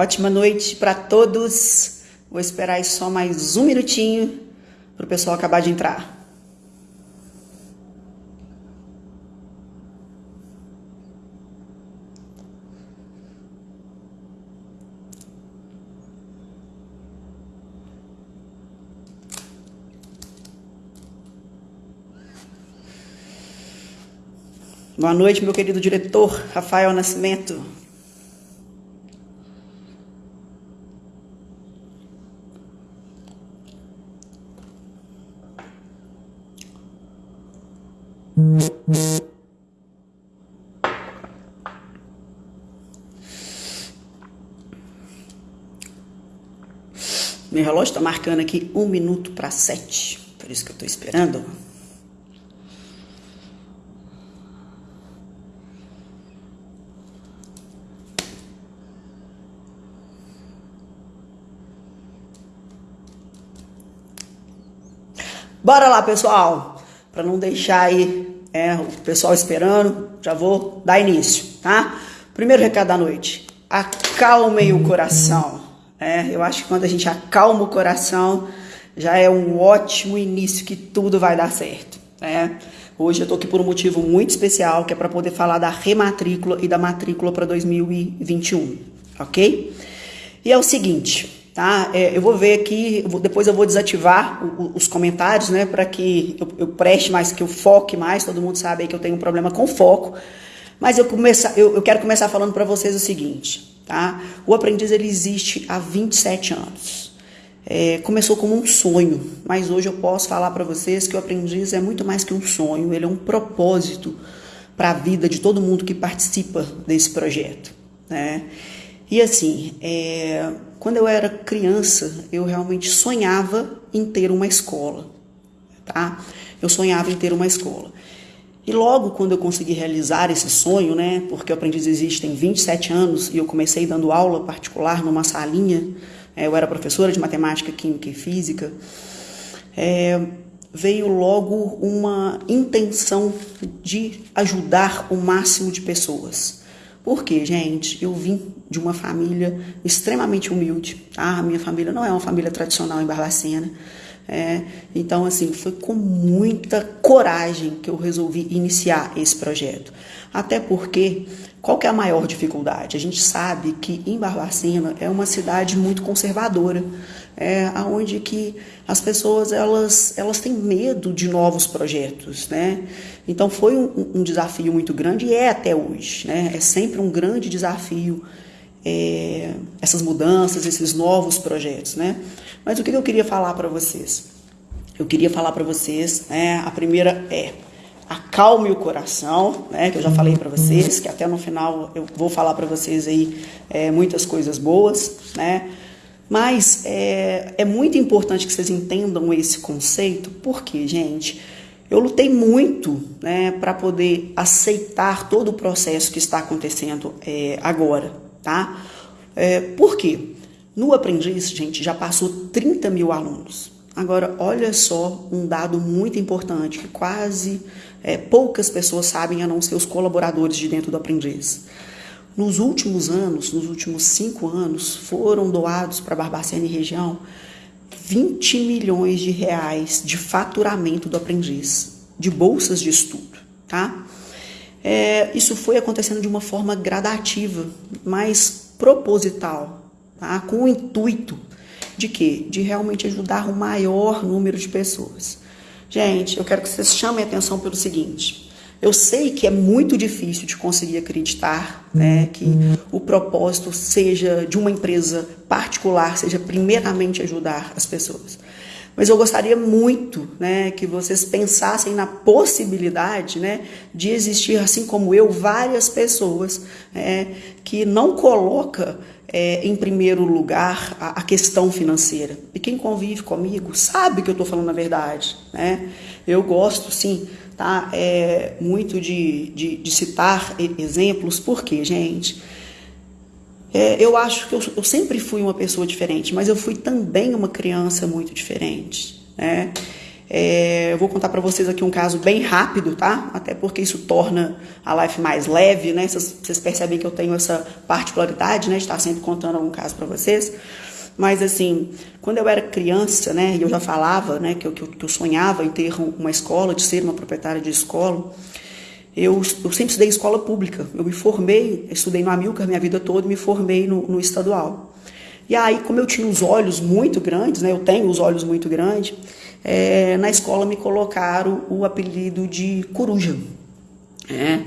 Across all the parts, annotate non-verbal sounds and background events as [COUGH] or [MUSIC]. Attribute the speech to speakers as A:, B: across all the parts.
A: Ótima noite para todos. Vou esperar aí só mais um minutinho para o pessoal acabar de entrar. Boa noite, meu querido diretor Rafael Nascimento. Meu relógio está marcando aqui um minuto para sete, por isso que eu estou esperando. Bora lá, pessoal, para não deixar aí é, o pessoal esperando, já vou dar início, tá? Primeiro recado da noite: acalmem o coração. É, eu acho que quando a gente acalma o coração, já é um ótimo início que tudo vai dar certo. É. Hoje eu tô aqui por um motivo muito especial, que é para poder falar da rematrícula e da matrícula para 2021, ok? E é o seguinte, tá? É, eu vou ver aqui, depois eu vou desativar os comentários, né, para que eu, eu, preste mais, que eu foque mais. Todo mundo sabe que eu tenho um problema com foco. Mas eu, começar, eu, eu quero começar falando para vocês o seguinte, tá? O aprendiz ele existe há 27 anos. É, começou como um sonho, mas hoje eu posso falar para vocês que o aprendiz é muito mais que um sonho, ele é um propósito para a vida de todo mundo que participa desse projeto, né? E assim, é, quando eu era criança, eu realmente sonhava em ter uma escola, tá? Eu sonhava em ter uma escola. E logo quando eu consegui realizar esse sonho, né, porque o aprendiz existe tem 27 anos e eu comecei dando aula particular numa salinha, é, eu era professora de matemática, química e física, é, veio logo uma intenção de ajudar o máximo de pessoas. Porque, gente, eu vim de uma família extremamente humilde? A minha família não é uma família tradicional em Barbacena. É, então, assim, foi com muita coragem que eu resolvi iniciar esse projeto. Até porque, qual que é a maior dificuldade? A gente sabe que em Barbacena é uma cidade muito conservadora, é, onde que as pessoas elas, elas têm medo de novos projetos, né? Então foi um, um desafio muito grande e é até hoje, né? É sempre um grande desafio é, essas mudanças, esses novos projetos, né? Mas o que eu queria falar para vocês? Eu queria falar para vocês, né? A primeira é acalme o coração, né? Que eu já falei para vocês, que até no final eu vou falar para vocês aí é, muitas coisas boas, né? Mas é, é muito importante que vocês entendam esse conceito, porque, gente, eu lutei muito né, para poder aceitar todo o processo que está acontecendo é, agora, tá? É, por quê? No Aprendiz, gente, já passou 30 mil alunos. Agora, olha só um dado muito importante que quase é, poucas pessoas sabem a não ser os colaboradores de dentro do Aprendiz. Nos últimos anos, nos últimos cinco anos, foram doados para Barbacena e região 20 milhões de reais de faturamento do aprendiz, de bolsas de estudo, tá? É, isso foi acontecendo de uma forma gradativa, mas proposital, tá? com o intuito de quê? De realmente ajudar o maior número de pessoas. Gente, eu quero que vocês chamem atenção pelo seguinte: eu sei que é muito difícil de conseguir acreditar né, que o propósito seja de uma empresa particular, seja primeiramente ajudar as pessoas. Mas eu gostaria muito né, que vocês pensassem na possibilidade né, de existir, assim como eu, várias pessoas é, que não coloca é, em primeiro lugar a, a, questão financeira. E quem convive comigo sabe que eu estou falando a verdade. Né? Eu gosto, sim, tá? É, muito de, de, de citar exemplos, porque, gente, é, eu acho que eu, eu, sempre fui uma pessoa diferente, mas eu fui também uma criança muito diferente, né? É, eu vou contar para vocês aqui um caso bem rápido, tá? Até porque isso torna a live mais leve, né? Vocês, percebem que eu tenho essa particularidade, né? De estar sempre contando algum caso para vocês. Mas assim, quando eu era criança, né? E eu já falava, né? Que eu, que eu sonhava em ter uma escola, de ser uma proprietária de escola. Eu, eu sempre estudei escola pública. Eu me formei, estudei no Amilcar minha vida toda e me formei no, no estadual. E aí, como eu tinha os olhos muito grandes, né? Eu tenho os olhos muito grandes é, na escola me colocaram o apelido de coruja. É.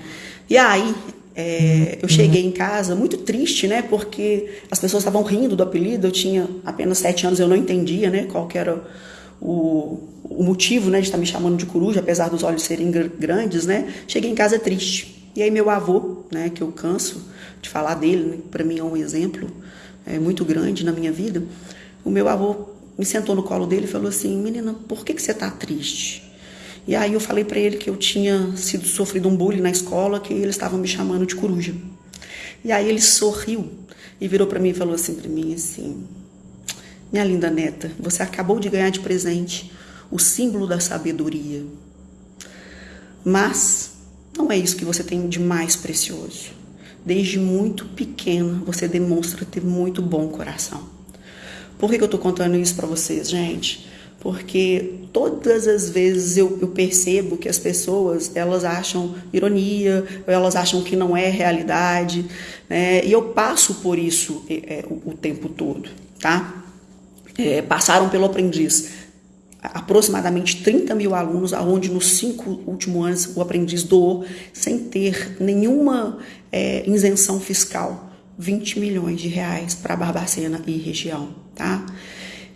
A: E aí é, eu cheguei em casa muito triste, né? Porque as pessoas estavam rindo do apelido. Eu tinha apenas sete anos, eu não entendia, né? Qual que era o, o motivo, né, de estar me chamando de coruja, apesar dos olhos serem grandes, né? Cheguei em casa triste. E aí meu avô, né? Que eu canso de falar dele, né, para mim é um exemplo é, muito grande na minha vida. O meu avô me sentou no colo dele e falou assim: Menina, por que, que você está triste? E aí eu falei para ele que eu tinha sido sofrido um bullying na escola, que eles estavam me chamando de coruja. E aí ele sorriu e virou para mim e falou assim para mim assim: Minha linda neta, você acabou de ganhar de presente o símbolo da sabedoria. Mas não é isso que você tem de mais precioso. Desde muito pequena você demonstra ter muito bom coração. Por que, que eu estou contando isso para vocês, gente? Porque todas as vezes eu, eu, percebo que as pessoas elas acham ironia, elas acham que não é realidade, né? E eu passo por isso é, é, o, o, tempo todo, tá? É, passaram pelo aprendiz aproximadamente 30 mil alunos, aonde nos cinco últimos anos o aprendiz doou sem ter nenhuma é, isenção fiscal 20 milhões de reais para Barbacena e região, tá?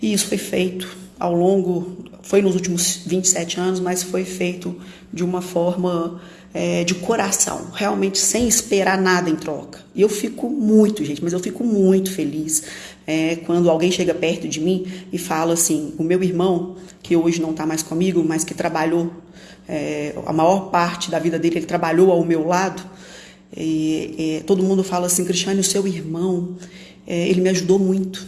A: E isso foi feito ao longo, foi nos últimos 27 anos, mas foi feito de uma forma é, de coração, realmente sem esperar nada em troca. E eu fico muito, gente, mas eu fico muito feliz é, quando alguém chega perto de mim e fala assim: o meu irmão, que hoje não está mais comigo, mas que trabalhou é, a maior parte da vida dele, ele trabalhou ao meu lado e, e, todo mundo fala assim, Cristiane, o seu irmão, é, ele me ajudou muito.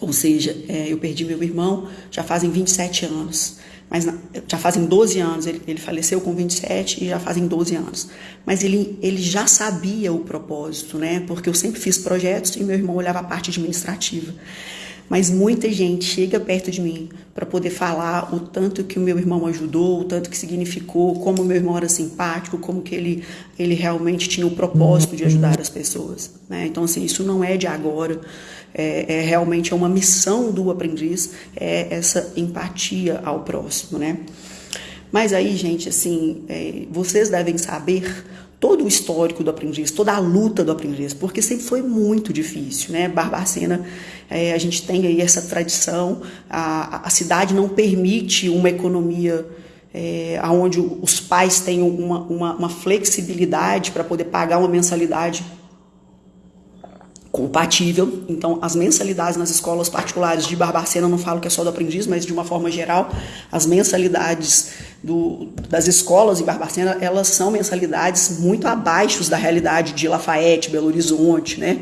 A: Ou seja, é, eu perdi meu irmão já fazem 27 anos. Mas já fazem 12 anos, ele, ele, faleceu com 27 e já fazem 12 anos. Mas ele, ele já sabia o propósito, né? Porque eu sempre fiz projetos e meu irmão olhava a parte administrativa mas muita gente chega perto de mim para poder falar o tanto que o meu irmão ajudou, o tanto que significou, como o meu irmão era simpático, como que ele, ele realmente tinha o propósito de ajudar as pessoas. Né? Então, assim, isso não é de agora, é, é realmente é uma missão do aprendiz, é essa empatia ao próximo, né? Mas aí, gente, assim, é, vocês devem saber todo o histórico do aprendiz, toda a luta do aprendiz, porque sempre foi muito difícil, né? Barbacena, é, a gente tem aí essa tradição, a, a cidade não permite uma economia é, onde os pais tenham uma, uma, uma flexibilidade para poder pagar uma mensalidade compatível. Então, as mensalidades nas escolas particulares de Barbacena, não falo que é só do aprendiz, mas de uma forma geral, as mensalidades do, das escolas em Barbacena, elas são mensalidades muito abaixo da realidade de Lafayette, Belo Horizonte, né?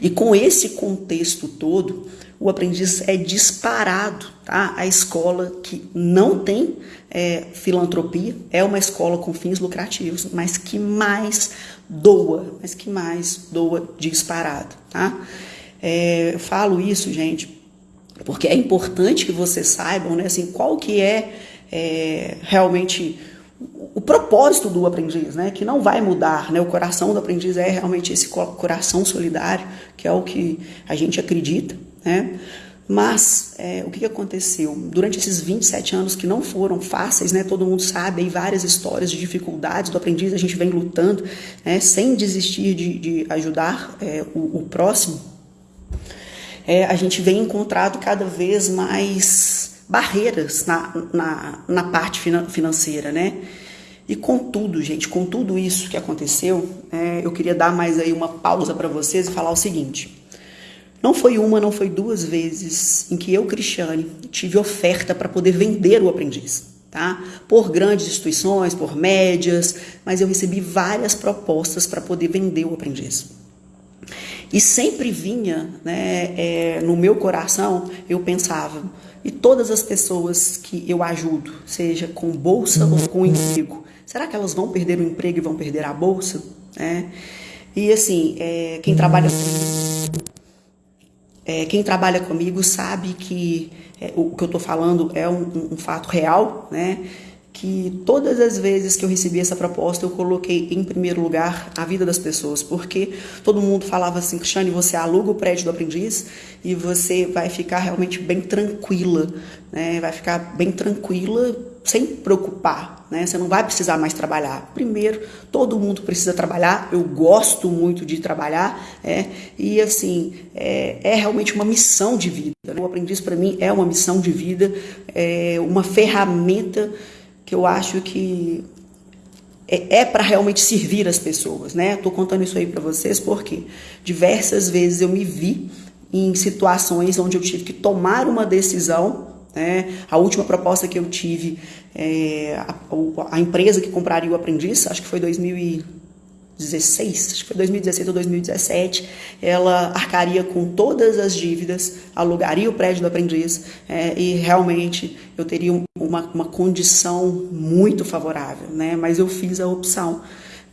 A: E com esse contexto todo, o aprendiz é disparado, tá? A escola que não tem é, filantropia, é uma escola com fins lucrativos, mas que mais doa, mas que mais doa disparado, tá? É, eu falo isso, gente, porque é importante que vocês saibam, né, assim, qual que é, é realmente o propósito do aprendiz, né, que não vai mudar, né, o coração do aprendiz é realmente esse coração solidário, que é o que a gente acredita, né, mas é, o que aconteceu? Durante esses 27 anos que não foram fáceis, né? Todo mundo sabe aí várias histórias de dificuldades do aprendiz, a gente vem lutando, né? Sem desistir de, de ajudar é, o, o, próximo. É, a gente vem encontrado cada vez mais barreiras na, na, na parte financeira, né? E com tudo, gente, com tudo isso que aconteceu, é, eu queria dar mais aí uma pausa para vocês e falar o seguinte. Não foi uma, não foi duas vezes em que eu, Cristiane, tive oferta para poder vender o aprendiz, tá? Por grandes instituições, por médias, mas eu recebi várias propostas para poder vender o aprendiz. E sempre vinha né, é, no meu coração, eu pensava, e todas as pessoas que eu ajudo, seja com bolsa ou com emprego, será que elas vão perder o emprego e vão perder a bolsa? É. E assim, é, quem trabalha é, quem trabalha comigo sabe que é, o que eu estou falando é um, um fato real, né? que todas as vezes que eu recebi essa proposta, eu coloquei em primeiro lugar a vida das pessoas, porque todo mundo falava assim, Cristiane, você aluga o prédio do aprendiz e você vai ficar realmente bem tranquila, né? vai ficar bem tranquila sem preocupar, né? Você não vai precisar mais trabalhar. Primeiro, todo mundo precisa trabalhar. Eu gosto muito de trabalhar, é, e assim é, é realmente uma missão de vida. Né? O aprendiz para mim é uma missão de vida, é uma ferramenta que eu acho que é, é para realmente servir as pessoas, né? Tô contando isso aí para vocês porque diversas vezes eu me vi em situações onde eu tive que tomar uma decisão. Né? A última proposta que eu tive, é, a, a, empresa que compraria o aprendiz, acho que foi 2000 2016, acho que foi 2016 ou 2017, ela arcaria com todas as dívidas, alugaria o prédio do aprendiz é, e realmente eu teria uma, uma condição muito favorável, né? Mas eu fiz a opção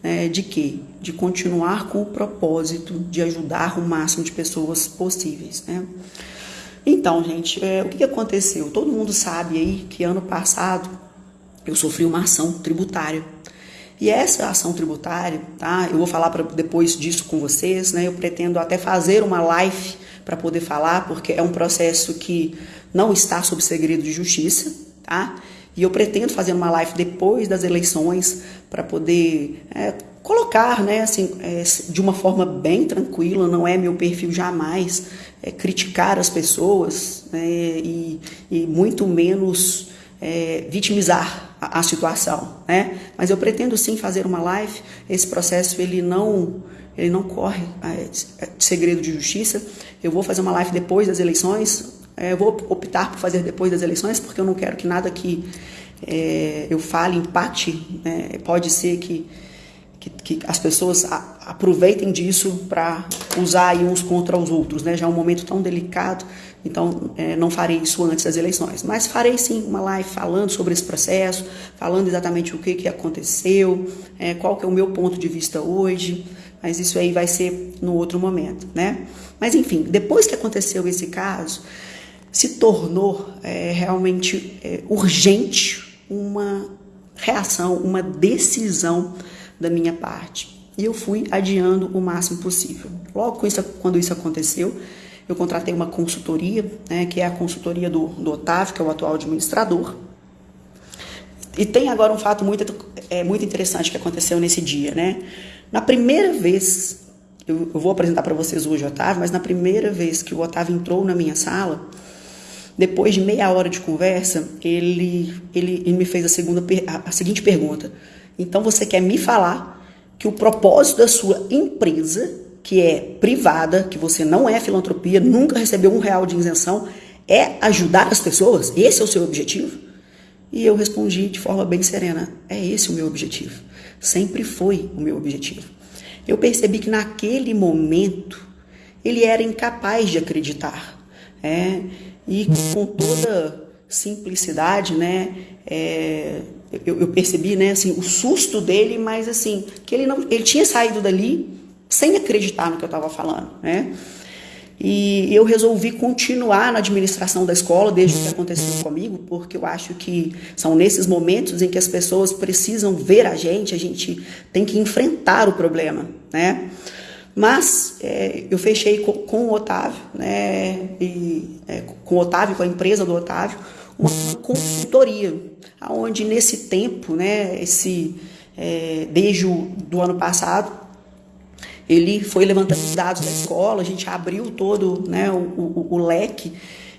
A: né, de quê? De continuar com o propósito de ajudar o máximo de pessoas possíveis, né? Então, gente, é, o que aconteceu? Todo mundo sabe aí que ano passado eu sofri uma ação tributária e essa ação tributária, tá? Eu vou falar pra, depois disso com vocês, né? Eu pretendo até fazer uma live para poder falar, porque é um processo que não está sob segredo de justiça, tá? E eu pretendo fazer uma live depois das eleições para poder é, colocar, né, assim, é, de uma forma bem tranquila, não é meu perfil jamais é, criticar as pessoas né, e, e muito menos é, vitimizar a, a, situação, né? Mas eu pretendo sim fazer uma live. Esse processo ele não ele não corre é, é segredo de justiça. Eu vou fazer uma live depois das eleições. É, eu vou optar por fazer depois das eleições porque eu não quero que nada que é, eu fale empate. Né? Pode ser que que, que, as pessoas a, aproveitem disso para usar uns contra os outros, né? Já é um momento tão delicado então, é, não farei isso antes das eleições, mas farei sim uma live falando sobre esse processo, falando exatamente o que, que aconteceu, é, qual que é o meu ponto de vista hoje, mas isso aí vai ser no outro momento, né? Mas enfim, depois que aconteceu esse caso, se tornou é, realmente é, urgente uma reação, uma decisão da minha parte. E eu fui adiando o máximo possível. Logo isso, quando isso aconteceu, eu contratei uma consultoria, né, que é a consultoria do, do Otávio, que é o atual administrador. E tem agora um fato muito, é, muito interessante que aconteceu nesse dia. Né? Na primeira vez, eu, eu vou apresentar para vocês hoje o Otávio, mas na primeira vez que o Otávio entrou na minha sala, depois de meia hora de conversa, ele, ele, ele me fez a, segunda, a, a seguinte pergunta. Então você quer me falar que o propósito da sua empresa que é privada, que você não é filantropia, nunca recebeu um real de isenção, é ajudar as pessoas? Esse é o seu objetivo? E eu respondi de forma bem serena: é esse o meu objetivo. Sempre foi o meu objetivo. Eu percebi que naquele momento ele era incapaz de acreditar. É, e com toda simplicidade, né? É, eu, eu, percebi, né, assim, o susto dele, mas assim, que ele não, ele tinha saído dali sem acreditar no que eu estava falando, né? E eu resolvi continuar na administração da escola desde o que aconteceu comigo, porque eu acho que são nesses momentos em que as pessoas precisam ver a gente, a gente tem que enfrentar o problema, né? Mas é, eu fechei com, com, o Otávio, né? E, é, com o Otávio, com a empresa do Otávio, uma consultoria, aonde nesse tempo, né? Esse é, desde o do ano passado ele foi levantando os dados da escola, a gente abriu todo né, o, o, o leque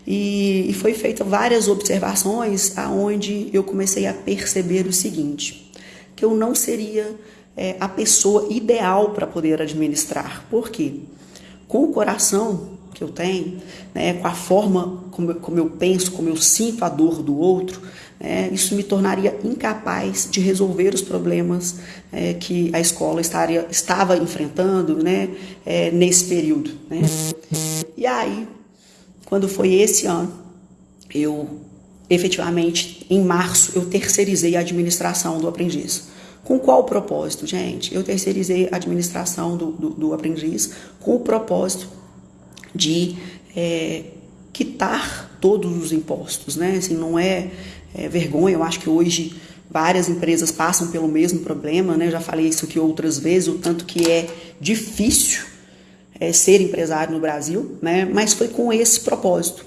A: e, e foi feita várias observações aonde eu comecei a perceber o seguinte, que eu não seria é, a pessoa ideal para poder administrar. Por quê? Com o coração, que eu tenho, né, com a forma como, como eu penso, como eu sinto a dor do outro, é, isso me tornaria incapaz de resolver os problemas é, que a escola estaria, estava enfrentando né, é, nesse período. Né? E aí, quando foi esse ano, eu efetivamente, em março, eu terceirizei a administração do aprendiz. Com qual propósito, gente? Eu terceirizei a administração do, do, do aprendiz com o propósito de é, quitar todos os impostos, né? Assim, não é é, vergonha. Eu acho que hoje várias empresas passam pelo mesmo problema, né? Eu já falei isso aqui outras vezes, o tanto que é difícil é, ser empresário no Brasil, né? Mas foi com esse propósito.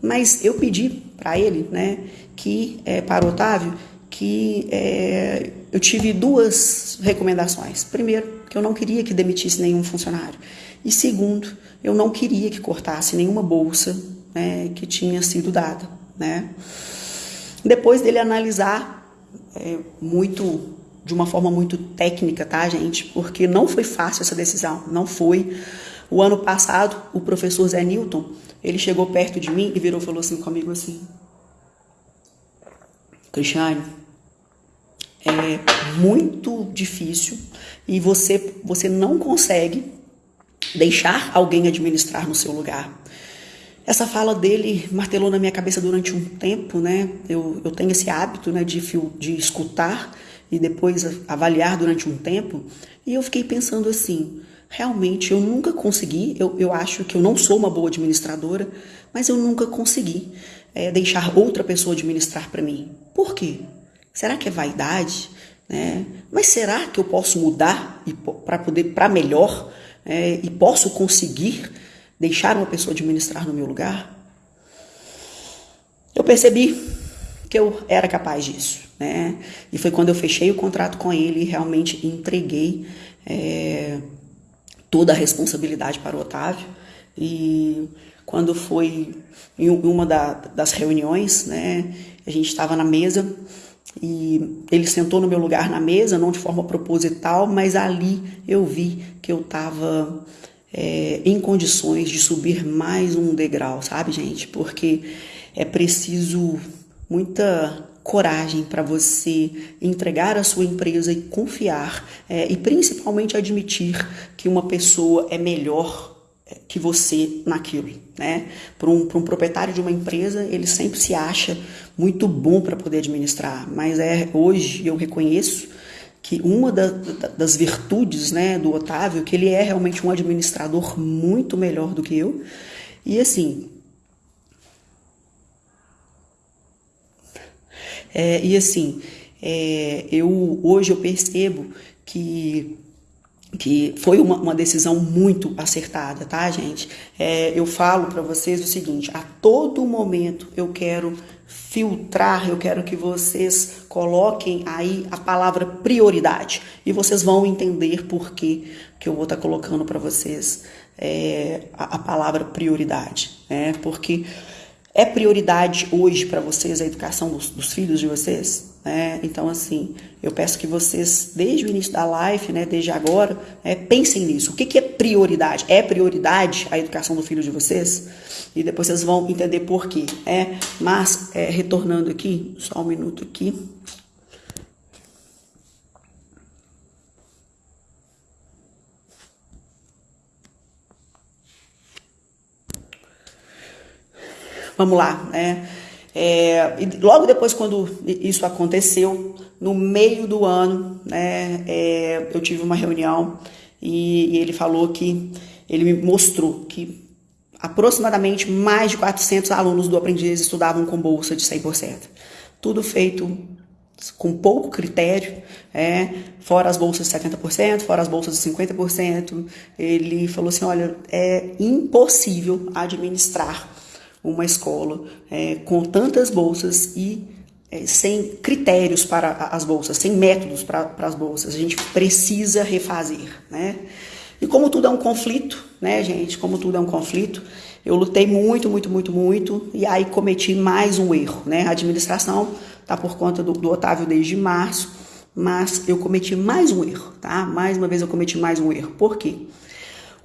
A: Mas eu pedi para ele, né, que é, para o Otávio, que é, eu tive duas recomendações. Primeiro, que eu não queria que demitisse nenhum funcionário. E segundo, eu não queria que cortasse nenhuma bolsa né, que tinha sido dada, né? Depois dele analisar é, muito, de uma forma muito técnica, tá, gente? Porque não foi fácil essa decisão, não foi. O ano passado, o professor Zé Newton, ele chegou perto de mim e virou e falou assim comigo assim, Cristiane, é muito difícil e você, você não consegue deixar alguém administrar no seu lugar. Essa fala dele martelou na minha cabeça durante um tempo, né? Eu, eu tenho esse hábito, né, de, de escutar e depois avaliar durante um tempo. E eu fiquei pensando assim: realmente eu nunca consegui, eu, eu acho que eu não sou uma boa administradora, mas eu nunca consegui é, deixar outra pessoa administrar para mim. Por quê? Será que é vaidade? Né? Mas será que eu posso mudar para poder para melhor é, e posso conseguir? deixar uma pessoa administrar no meu lugar, eu percebi que eu era capaz disso, né? E foi quando eu fechei o contrato com ele e realmente entreguei é, toda a responsabilidade para o Otávio. E quando foi em uma da, das reuniões, né? A gente estava na mesa e ele sentou no meu lugar na mesa, não de forma proposital, mas ali eu vi que eu estava é, em condições de subir mais um degrau, sabe, gente? Porque é preciso muita coragem para você entregar a sua empresa e confiar é, e principalmente admitir que uma pessoa é melhor que você naquilo, né? Para um, um proprietário de uma empresa, ele sempre se acha muito bom para poder administrar, mas é hoje eu reconheço que uma da, das virtudes né, do Otávio, que ele é realmente um administrador muito melhor do que eu. E assim. É, e assim, é, eu hoje eu percebo que que foi uma, uma, decisão muito acertada, tá, gente? É, eu falo para vocês o seguinte: a todo momento eu quero filtrar, eu quero que vocês coloquem aí a palavra prioridade e vocês vão entender por que, que eu vou estar tá colocando para vocês é, a, a, palavra prioridade, né? Porque é prioridade hoje para vocês a educação dos, dos filhos de vocês? Né? Então, assim, eu peço que vocês, desde o início da live, né, desde agora, é, pensem nisso. O que, que é prioridade? É prioridade a educação do filho de vocês? E depois vocês vão entender por quê. É, mas, é, retornando aqui, só um minuto aqui. Vamos lá, né? É, e logo depois, quando isso aconteceu, no meio do ano, né, é, eu tive uma reunião e, e, ele falou que ele me mostrou que aproximadamente mais de 400 alunos do aprendiz estudavam com bolsa de 100%. Tudo feito com pouco critério, é, fora as bolsas de 70%, fora as bolsas de 50%. Ele falou assim: olha, é impossível administrar uma escola é, com tantas bolsas e é, sem critérios para as bolsas, sem métodos para, para as bolsas. A gente precisa refazer, né? E como tudo é um conflito, né, gente? Como tudo é um conflito, eu lutei muito, muito, muito, muito e aí cometi mais um erro, né? A administração tá por conta do, do Otávio desde março, mas eu cometi mais um erro, tá? Mais uma vez eu cometi mais um erro. Por quê?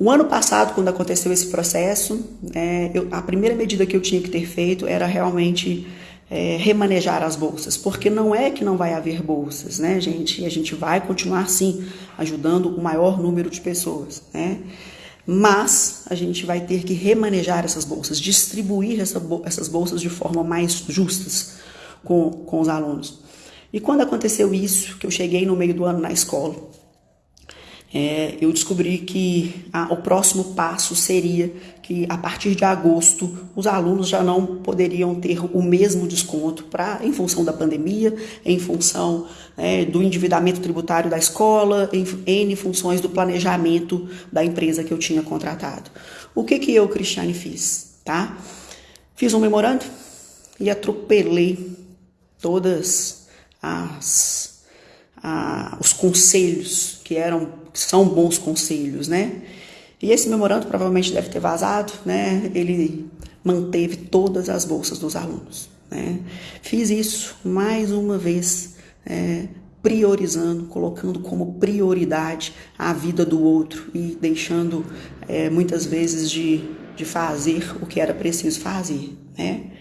A: O ano passado, quando aconteceu esse processo, é, eu, a primeira medida que eu tinha que ter feito era realmente é, remanejar as bolsas, porque não é que não vai haver bolsas, né, gente? E a gente vai continuar sim ajudando o maior número de pessoas, né? Mas a gente vai ter que remanejar essas bolsas, distribuir essa, essas bolsas de forma mais justas com, com os alunos. E quando aconteceu isso, que eu cheguei no meio do ano na escola, é, eu descobri que a, o próximo passo seria que a partir de agosto os alunos já não poderiam ter o mesmo desconto para em função da pandemia, em função é, do endividamento tributário da escola, em N funções do planejamento da empresa que eu tinha contratado. O que que eu, Cristiane, fiz? Tá? Fiz um memorando e atropelei todas as, a, os conselhos que eram são bons conselhos, né? E esse memorando provavelmente deve ter vazado, né? Ele manteve todas as bolsas dos alunos, né? Fiz isso mais uma vez, é, priorizando, colocando como prioridade a vida do outro e deixando é, muitas vezes de, de fazer o que era preciso fazer, né?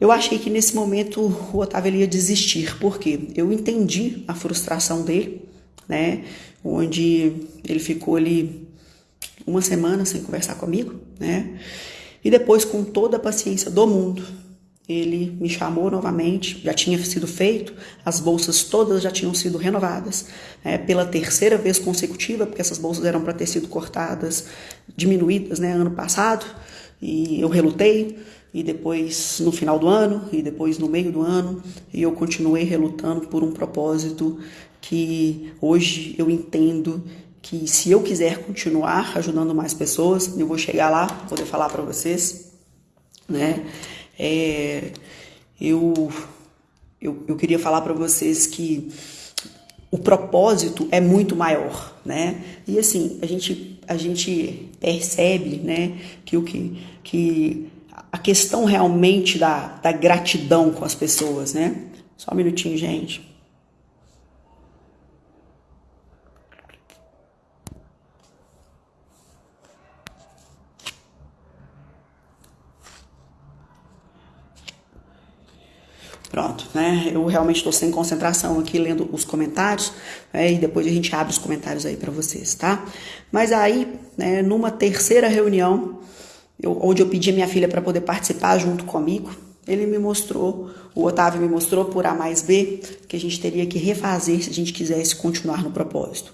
A: Eu achei que nesse momento o Otávio ia desistir, porque eu entendi a frustração dele, né? Onde ele ficou ali uma semana sem conversar comigo, né? E depois, com toda a paciência do mundo, ele me chamou novamente, já tinha sido feito, as bolsas todas já tinham sido renovadas né, pela terceira vez consecutiva, porque essas bolsas eram para ter sido cortadas, diminuídas né, ano passado, e eu relutei, e depois no final do ano, e depois no meio do ano, e eu continuei relutando por um propósito que hoje eu entendo que se eu quiser continuar ajudando mais pessoas, eu vou chegar lá, poder falar para vocês, né? É, eu, eu, eu queria falar para vocês que o propósito é muito maior, né? E assim, a gente, a gente percebe, né, que o que, que a questão realmente da, da gratidão com as pessoas, né? Só um minutinho, gente. Pronto, né? Eu realmente estou sem concentração aqui lendo os comentários, né? e depois a gente abre os comentários aí para vocês, tá? Mas aí, né, numa terceira reunião, eu, onde eu pedi minha filha para poder participar junto comigo, ele me mostrou, o Otávio me mostrou por A mais B, que a gente teria que refazer se a gente quisesse continuar no propósito.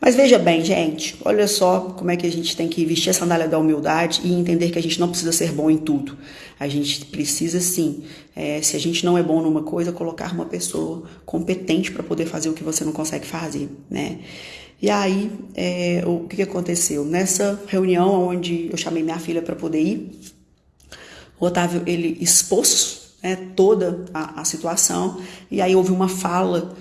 A: Mas veja bem, gente, olha só como é que a gente tem que vestir a sandália da humildade e entender que a gente não precisa ser bom em tudo. A gente precisa sim, é, se a gente não é bom numa coisa, colocar uma pessoa competente para poder fazer o que você não consegue fazer, né? E aí, é, o que aconteceu? Nessa reunião onde eu chamei minha filha para poder ir, o Otávio ele expôs né, toda a, a situação e aí houve uma fala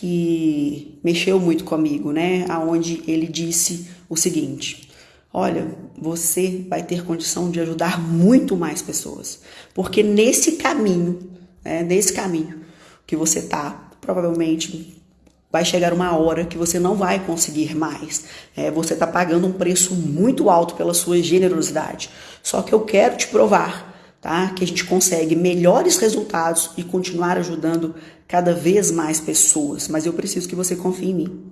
A: que mexeu muito comigo, né? Aonde ele disse o seguinte: Olha, você vai ter condição de ajudar muito mais pessoas, porque nesse caminho, né, nesse caminho que você tá, provavelmente vai chegar uma hora que você não vai conseguir mais. É, você está pagando um preço muito alto pela sua generosidade. Só que eu quero te provar tá? Que a gente consegue melhores resultados e continuar ajudando cada vez mais pessoas. Mas eu preciso que você confie em mim.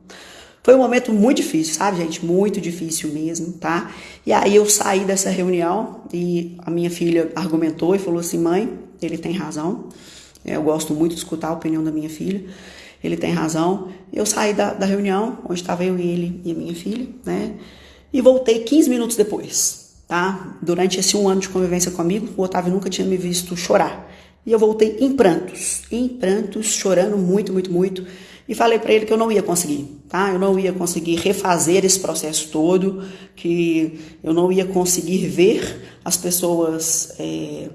A: Foi um momento muito difícil, sabe, gente? Muito difícil mesmo, tá? E aí eu saí dessa reunião e a minha filha argumentou e falou assim: mãe, ele tem razão. Eu gosto muito de escutar a opinião da minha filha. Ele tem razão. Eu saí da, da reunião, onde estava eu e ele e a minha filha, né? E voltei 15 minutos depois tá? Durante esse um ano de convivência comigo, o Otávio nunca tinha me visto chorar. E eu voltei em prantos, em prantos, chorando muito, muito, muito. E falei para ele que eu não ia conseguir, tá? Eu não ia conseguir refazer esse processo todo, que eu não ia conseguir ver as pessoas é,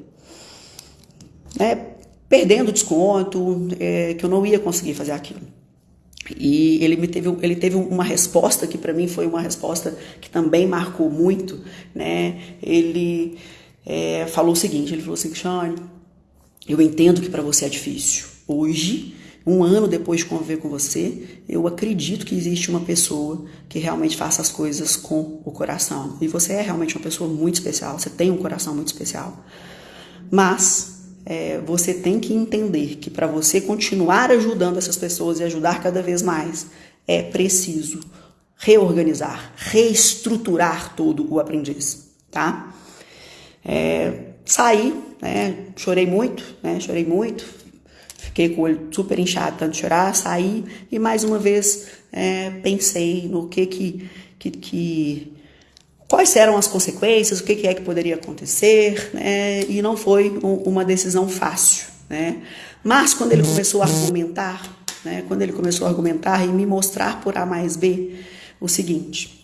A: né, perdendo desconto, é, que eu não ia conseguir fazer aquilo. E ele me teve, ele teve uma resposta que para mim foi uma resposta que também marcou muito, né? Ele é, falou o seguinte, ele falou assim, Shane, eu entendo que para você é difícil. Hoje um ano depois de conviver com você, eu acredito que existe uma pessoa que realmente faça as coisas com o coração. E você é realmente uma pessoa muito especial, você tem um coração muito especial. Mas é, você tem que entender que para você continuar ajudando essas pessoas e ajudar cada vez mais, é preciso reorganizar, reestruturar todo o aprendiz, tá? É, saí, né, chorei muito, né, chorei muito, fiquei com o olho super inchado, tanto chorar, saí e mais uma vez é, pensei no que que, que, que quais eram as consequências, o que, é que poderia acontecer, né, e não foi uma decisão fácil, né, mas quando ele começou a argumentar, né, quando ele começou a argumentar e me mostrar por A mais B o seguinte,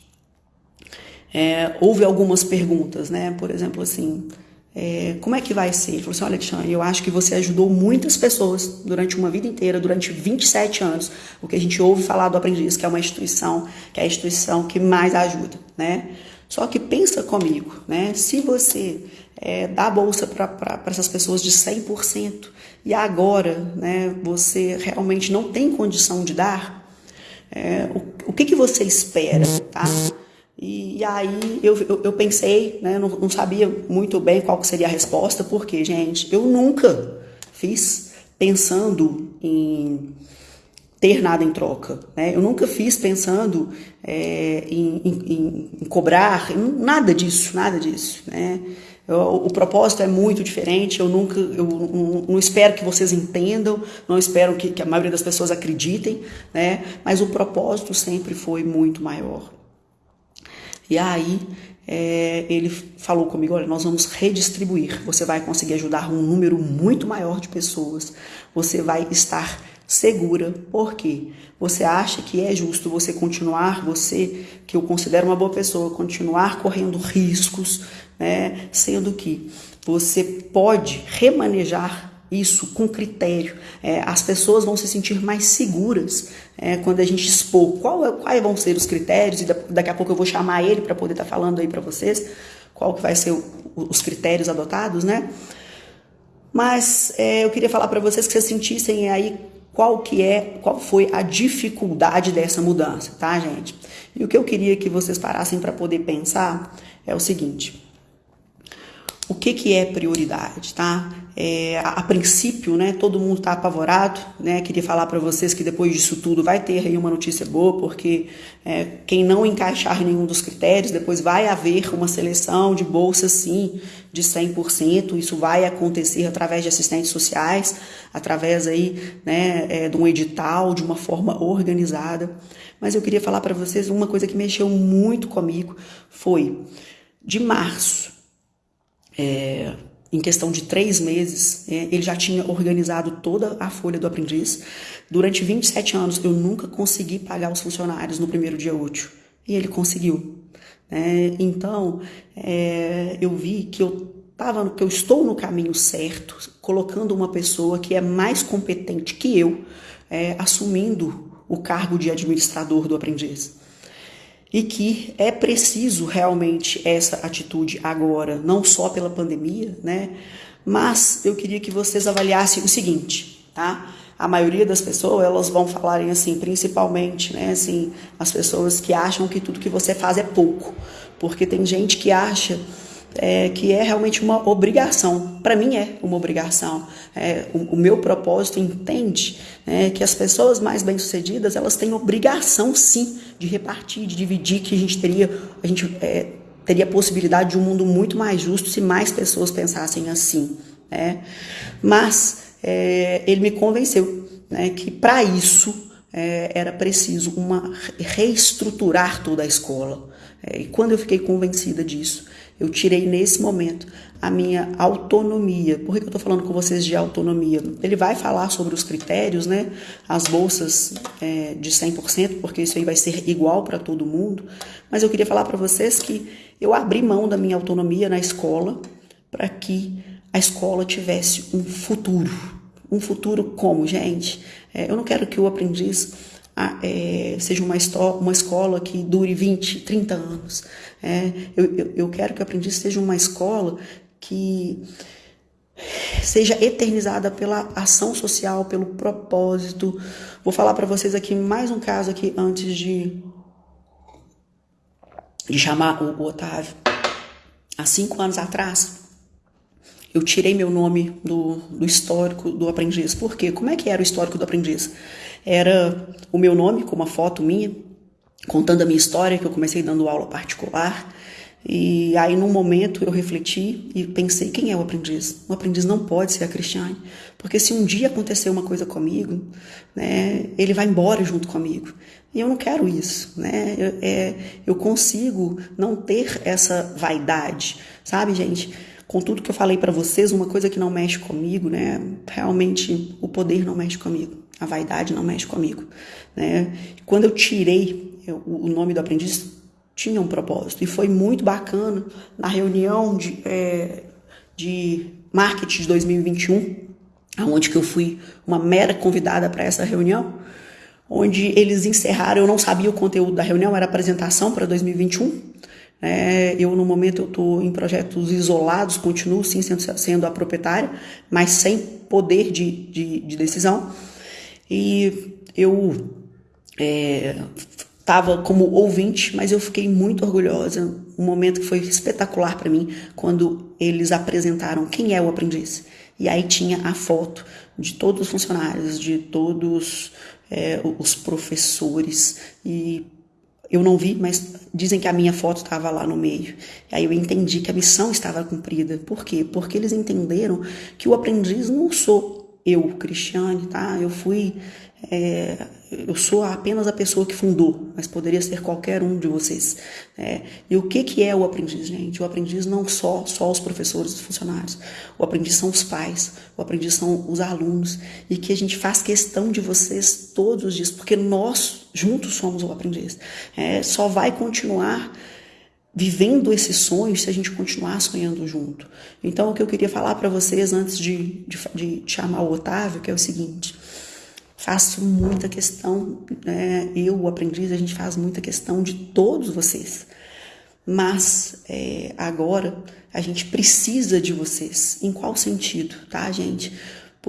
A: é, houve algumas perguntas, né, por exemplo assim, é, como é que vai ser? Ele falou assim: Olha, Alexandre, eu acho que você ajudou muitas pessoas durante uma vida inteira, durante 27 anos. O que a gente ouve falar do Aprendiz, que é uma instituição, que é a instituição que mais ajuda, né? Só que pensa comigo, né? Se você é, dá bolsa para essas pessoas de 100% e agora né, você realmente não tem condição de dar, é, o, o que, que você espera, tá? E, e aí eu, eu, eu, pensei, né, não, não sabia muito bem qual seria a resposta, porque, gente, eu nunca fiz pensando em ter nada em troca. Né? Eu nunca fiz pensando é, em, em, em, cobrar, nada disso, nada disso. Né? Eu, o propósito é muito diferente, eu nunca, eu não, não espero que vocês entendam, não espero que, que, a maioria das pessoas acreditem, né? mas o propósito sempre foi muito maior. E aí é, ele falou comigo: olha, nós vamos redistribuir. Você vai conseguir ajudar um número muito maior de pessoas. Você vai estar segura. Por quê? Você acha que é justo você continuar, você que eu considero uma boa pessoa, continuar correndo riscos, né? Sendo que você pode remanejar isso com critério. É, as pessoas vão se sentir mais seguras é, quando a gente expor qual, é, quais vão ser os critérios, e daqui a pouco eu vou chamar ele para poder estar tá falando aí para vocês qual que vai ser o, os critérios adotados, né? Mas é, eu queria falar para vocês que vocês sentissem aí qual que é, qual foi a dificuldade dessa mudança, tá, gente? E o que eu queria que vocês parassem para poder pensar é o seguinte: o que, que é prioridade, tá? É, a, princípio, né, todo mundo está apavorado, né? Queria falar para vocês que depois disso tudo vai ter aí uma notícia boa, porque é, quem não encaixar nenhum dos critérios, depois vai haver uma seleção de bolsa sim de 100%. Isso vai acontecer através de assistentes sociais, através aí, né, é, de um edital, de uma forma organizada. Mas eu queria falar para vocês uma coisa que mexeu muito comigo foi de março é, em questão de três meses, é, ele já tinha organizado toda a folha do aprendiz. Durante 27 anos, eu nunca consegui pagar os funcionários no primeiro dia útil. E ele conseguiu. Né? Então, é, eu vi que eu, tava, que eu estou no caminho certo, colocando uma pessoa que é mais competente que eu, é, assumindo o cargo de administrador do aprendiz e que é preciso realmente essa atitude agora, não só pela pandemia, né? Mas eu queria que vocês avaliassem o seguinte, tá? A maioria das pessoas, elas vão falarem assim, principalmente, né, assim, as pessoas que acham que tudo que você faz é pouco, porque tem gente que acha é, que é realmente uma obrigação. Para mim é uma obrigação. É, o, o, meu propósito entende né, que as pessoas mais bem-sucedidas elas têm obrigação sim de repartir, de dividir, que a gente teria, a gente é, teria a possibilidade de um mundo muito mais justo se mais pessoas pensassem assim. Né? Mas é, ele me convenceu né, que para isso é, era preciso uma reestruturar toda a escola. É, e quando eu fiquei convencida disso, eu tirei nesse momento a minha autonomia. Por que eu estou falando com vocês de autonomia? Ele vai falar sobre os critérios, né? As bolsas é, de 100%, porque isso aí vai ser igual para todo mundo. Mas eu queria falar para vocês que eu abri mão da minha autonomia na escola para que a escola tivesse um futuro. Um futuro como, gente? É, eu não quero que o aprendiz é, seja uma, uma escola que dure 20, 30 anos. É, eu, eu, eu, quero que o aprendiz seja uma escola que seja eternizada pela ação social, pelo propósito. Vou falar para vocês aqui mais um caso aqui antes de de chamar o, o Otávio. Há cinco anos atrás, eu tirei meu nome do, do histórico do aprendiz. Por quê? Como é que era o histórico do aprendiz? Era o meu nome com uma foto minha, contando a minha história, que eu comecei dando aula particular. E aí, num momento, eu refleti e pensei: quem é o aprendiz? O aprendiz não pode ser a Cristiane, porque se um dia acontecer uma coisa comigo, né, ele vai embora junto comigo. E eu não quero isso, né? Eu, é, eu consigo não ter essa vaidade, sabe, gente? Com tudo que eu falei para vocês, uma coisa que não mexe comigo, né? Realmente, o poder não mexe comigo, a vaidade não mexe comigo, né? Quando eu tirei o nome do aprendiz, tinha um propósito. E foi muito bacana na reunião de, é, de marketing de 2021, onde que eu fui uma mera convidada para essa reunião, onde eles encerraram, eu não sabia o conteúdo da reunião, era apresentação para 2021. É, eu, no momento, eu estou em projetos isolados, continuo sim sendo, sendo a proprietária, mas sem poder de, de, de decisão. E eu é, estava como ouvinte, mas eu fiquei muito orgulhosa. Um momento que foi espetacular para mim quando eles apresentaram quem é o aprendiz. E aí tinha a foto de todos os funcionários, de todos é, os professores e eu não vi, mas dizem que a minha foto estava lá no meio. Aí eu entendi que a missão estava cumprida. Por quê? Porque eles entenderam que o aprendiz não sou eu, Cristiane, tá? Eu fui é, eu sou apenas a pessoa que fundou, mas poderia ser qualquer um de vocês. É, e o que, que é o aprendiz, gente? O aprendiz não só só os professores e funcionários. O aprendiz são os pais, o aprendiz são os alunos. E que a gente faz questão de vocês todos os dias, porque nós juntos somos o aprendiz. É, só vai continuar vivendo esse sonho se a gente continuar sonhando junto. Então, o que eu queria falar para vocês antes de, de, de chamar o Otávio, que é o seguinte faço muita questão, né? eu, o aprendiz, a gente faz muita questão de todos vocês. Mas é, agora a gente precisa de vocês. Em qual sentido, tá, gente?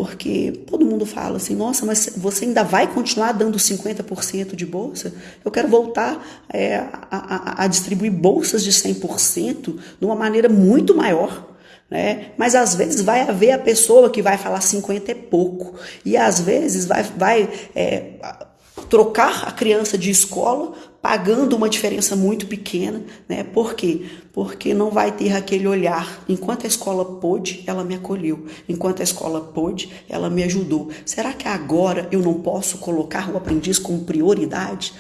A: Porque todo mundo fala assim, nossa, mas você ainda vai continuar dando 50% de bolsa? Eu quero voltar é, a, a, a distribuir bolsas de 100% de uma maneira muito maior né? Mas às vezes vai haver a pessoa que vai falar 50 é pouco. E às vezes vai, vai é, trocar a criança de escola pagando uma diferença muito pequena, né? Por quê? Porque não vai ter aquele olhar. Enquanto a escola pôde, ela me acolheu. Enquanto a escola pôde, ela me ajudou. Será que agora eu não posso colocar o aprendiz como prioridade?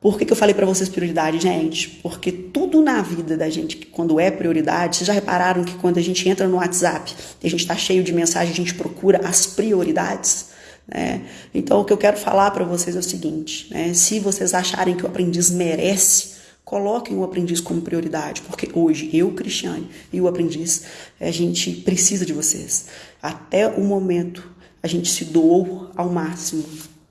A: Por que, que eu falei para vocês prioridade, gente? Porque tudo na vida da gente, quando é prioridade, vocês já repararam que quando a gente entra no WhatsApp e a gente está cheio de mensagem, a gente procura as prioridades? Né? Então, o que eu quero falar para vocês é o seguinte: né? se vocês acharem que o aprendiz merece, coloquem o aprendiz como prioridade, porque hoje eu, Cristiane, e o aprendiz, a gente precisa de vocês. Até o momento, a gente se doou ao máximo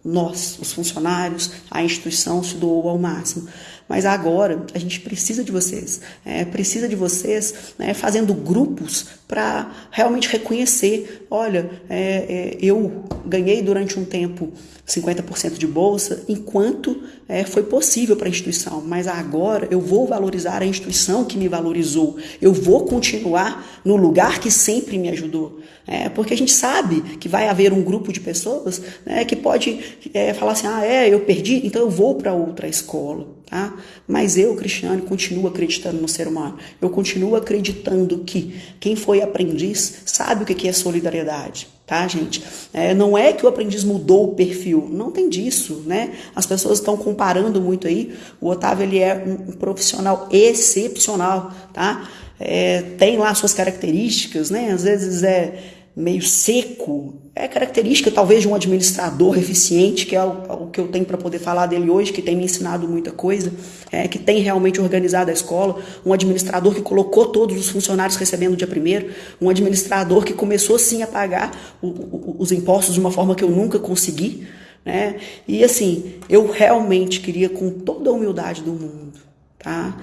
A: nós, os funcionários, a instituição se doou ao máximo. Mas agora a gente precisa de vocês, é, precisa de vocês né, fazendo grupos para realmente reconhecer: olha, é, é, eu ganhei durante um tempo 50% de bolsa, enquanto é, foi possível para a instituição, mas agora eu vou valorizar a instituição que me valorizou, eu vou continuar no lugar que sempre me ajudou. É, porque a gente sabe que vai haver um grupo de pessoas né, que pode é, falar assim: ah, é, eu perdi, então eu vou para outra escola. Tá? Mas eu, Cristiane, continuo acreditando no ser humano. Eu continuo acreditando que quem foi aprendiz sabe o que é solidariedade. Tá, gente? É, não é que o aprendiz mudou o perfil, não tem disso, né? As pessoas estão comparando muito aí. O Otávio ele é um, profissional excepcional, tá? É, tem lá suas características, né? Às vezes é meio seco, é característica talvez de um administrador eficiente, que é o, o que eu tenho para poder falar dele hoje, que tem me ensinado muita coisa, é, que tem realmente organizado a escola, um administrador que colocou todos os funcionários recebendo dia primeiro, um administrador que começou sim a pagar o, o, os impostos de uma forma que eu nunca consegui, né? E assim, eu realmente queria com toda a humildade do mundo, tá?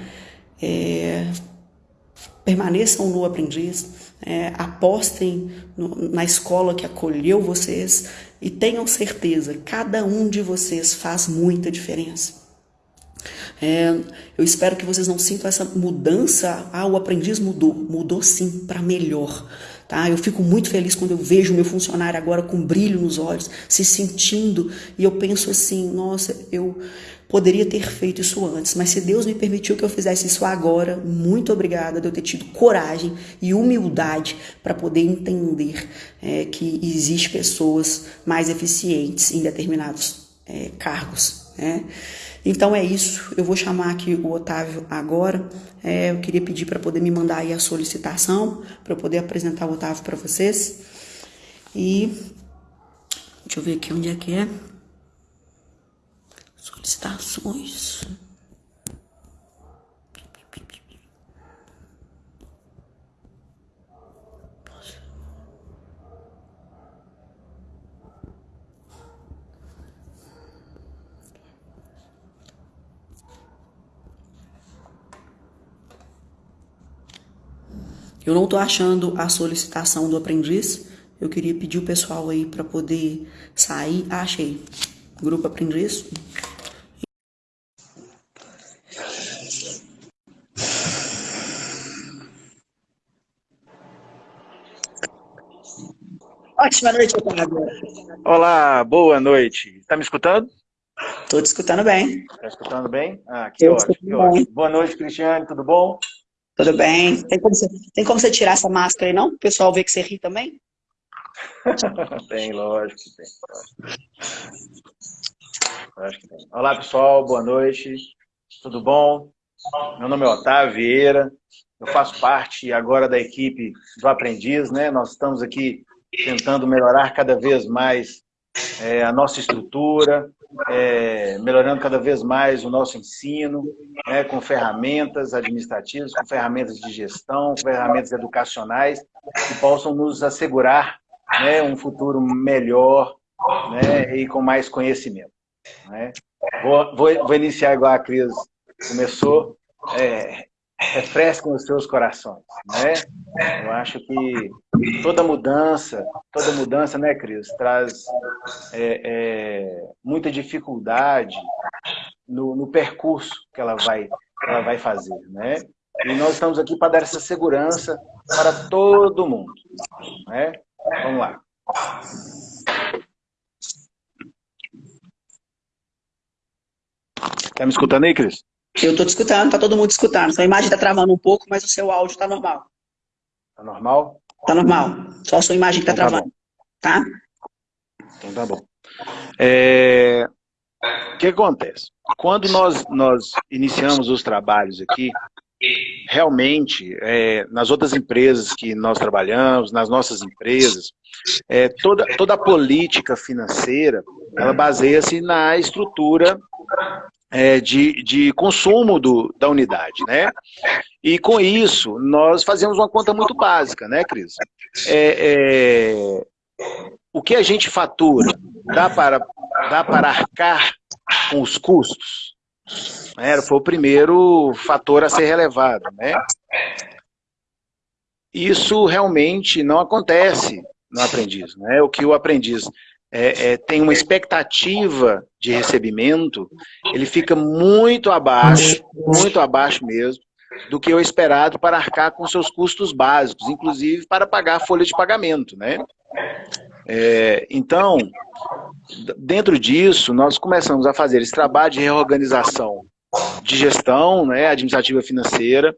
A: É, permaneçam no aprendiz, é, apostem no, na escola que acolheu vocês e tenham certeza, cada um de vocês faz muita diferença. É, eu espero que vocês não sintam essa mudança. Ah, o aprendiz mudou. Mudou sim, para melhor. Tá? Eu fico muito feliz quando eu vejo o meu funcionário agora com brilho nos olhos, se sentindo, e eu penso assim: nossa, eu poderia ter feito isso antes, mas se Deus me permitiu que eu fizesse isso agora, muito obrigada de eu ter tido coragem e humildade para poder entender é, que existe pessoas mais eficientes em determinados é, cargos. Né? Então é isso, eu vou chamar aqui o Otávio agora. É, eu queria pedir para poder me mandar aí a solicitação, para eu poder apresentar o Otávio para vocês. E deixa eu ver aqui onde é que é. Solicitações. Eu não estou achando a solicitação do aprendiz. Eu queria pedir o pessoal aí para poder sair. Ah, achei. Grupo aprendiz. Ótima noite, Otávio.
B: Olá, boa noite. Está me escutando?
A: Estou te escutando bem.
B: Está escutando bem? Ah, que ótimo, que ótimo. Boa noite, Cristiane, tudo bom?
A: Tudo bem? Tem como, você, tem como você tirar essa máscara aí, não? O pessoal vê que você ri também? [LAUGHS]
B: tem, lógico que tem. Lógico que tem. Olá, pessoal, boa noite. Tudo bom? Meu nome é Otávio Vieira. Eu faço parte agora da equipe do Aprendiz, né? Nós estamos aqui tentando melhorar cada vez mais é, a nossa estrutura, é, melhorando cada vez mais o nosso ensino, né, com ferramentas administrativas, com ferramentas de gestão, com ferramentas educacionais que possam nos assegurar né, um futuro melhor né, e com mais conhecimento. Né. Vou, vou, vou, iniciar igual a Cris começou, é, refresquem os seus corações, né? Eu acho que toda mudança, toda mudança, né, Cris, traz é, é, muita dificuldade no, no, percurso que ela vai, ela vai fazer, né? E nós estamos aqui para dar essa segurança para todo mundo, né? Vamos lá. Tá me escutando aí, Cris?
A: Eu estou te escutando, tá todo mundo escutando. Sua imagem está travando um pouco, mas o seu áudio está normal.
B: Tá normal?
A: Tá normal. Só a sua imagem que está então, tá travando. Tá?
B: Então tá bom. É... O que acontece? Quando nós, nós iniciamos os trabalhos aqui, realmente, é, nas outras empresas que nós trabalhamos, nas nossas empresas, é, toda, toda a política financeira, ela baseia-se na estrutura é, de, de consumo do, da unidade, né? E com isso, nós fazemos uma conta muito básica, né, Cris? É, é, o que a gente fatura dá para, dá para arcar com os custos? Né? Foi o primeiro fator a ser relevado, né? Isso realmente não acontece no aprendiz, né? O que o aprendiz é, é, tem uma expectativa de recebimento, ele fica muito abaixo, muito abaixo mesmo, do que o esperado para arcar com seus custos básicos, inclusive para pagar a folha de pagamento, né? É, então, dentro disso, nós começamos a fazer esse trabalho de reorganização de gestão, né, administrativa financeira,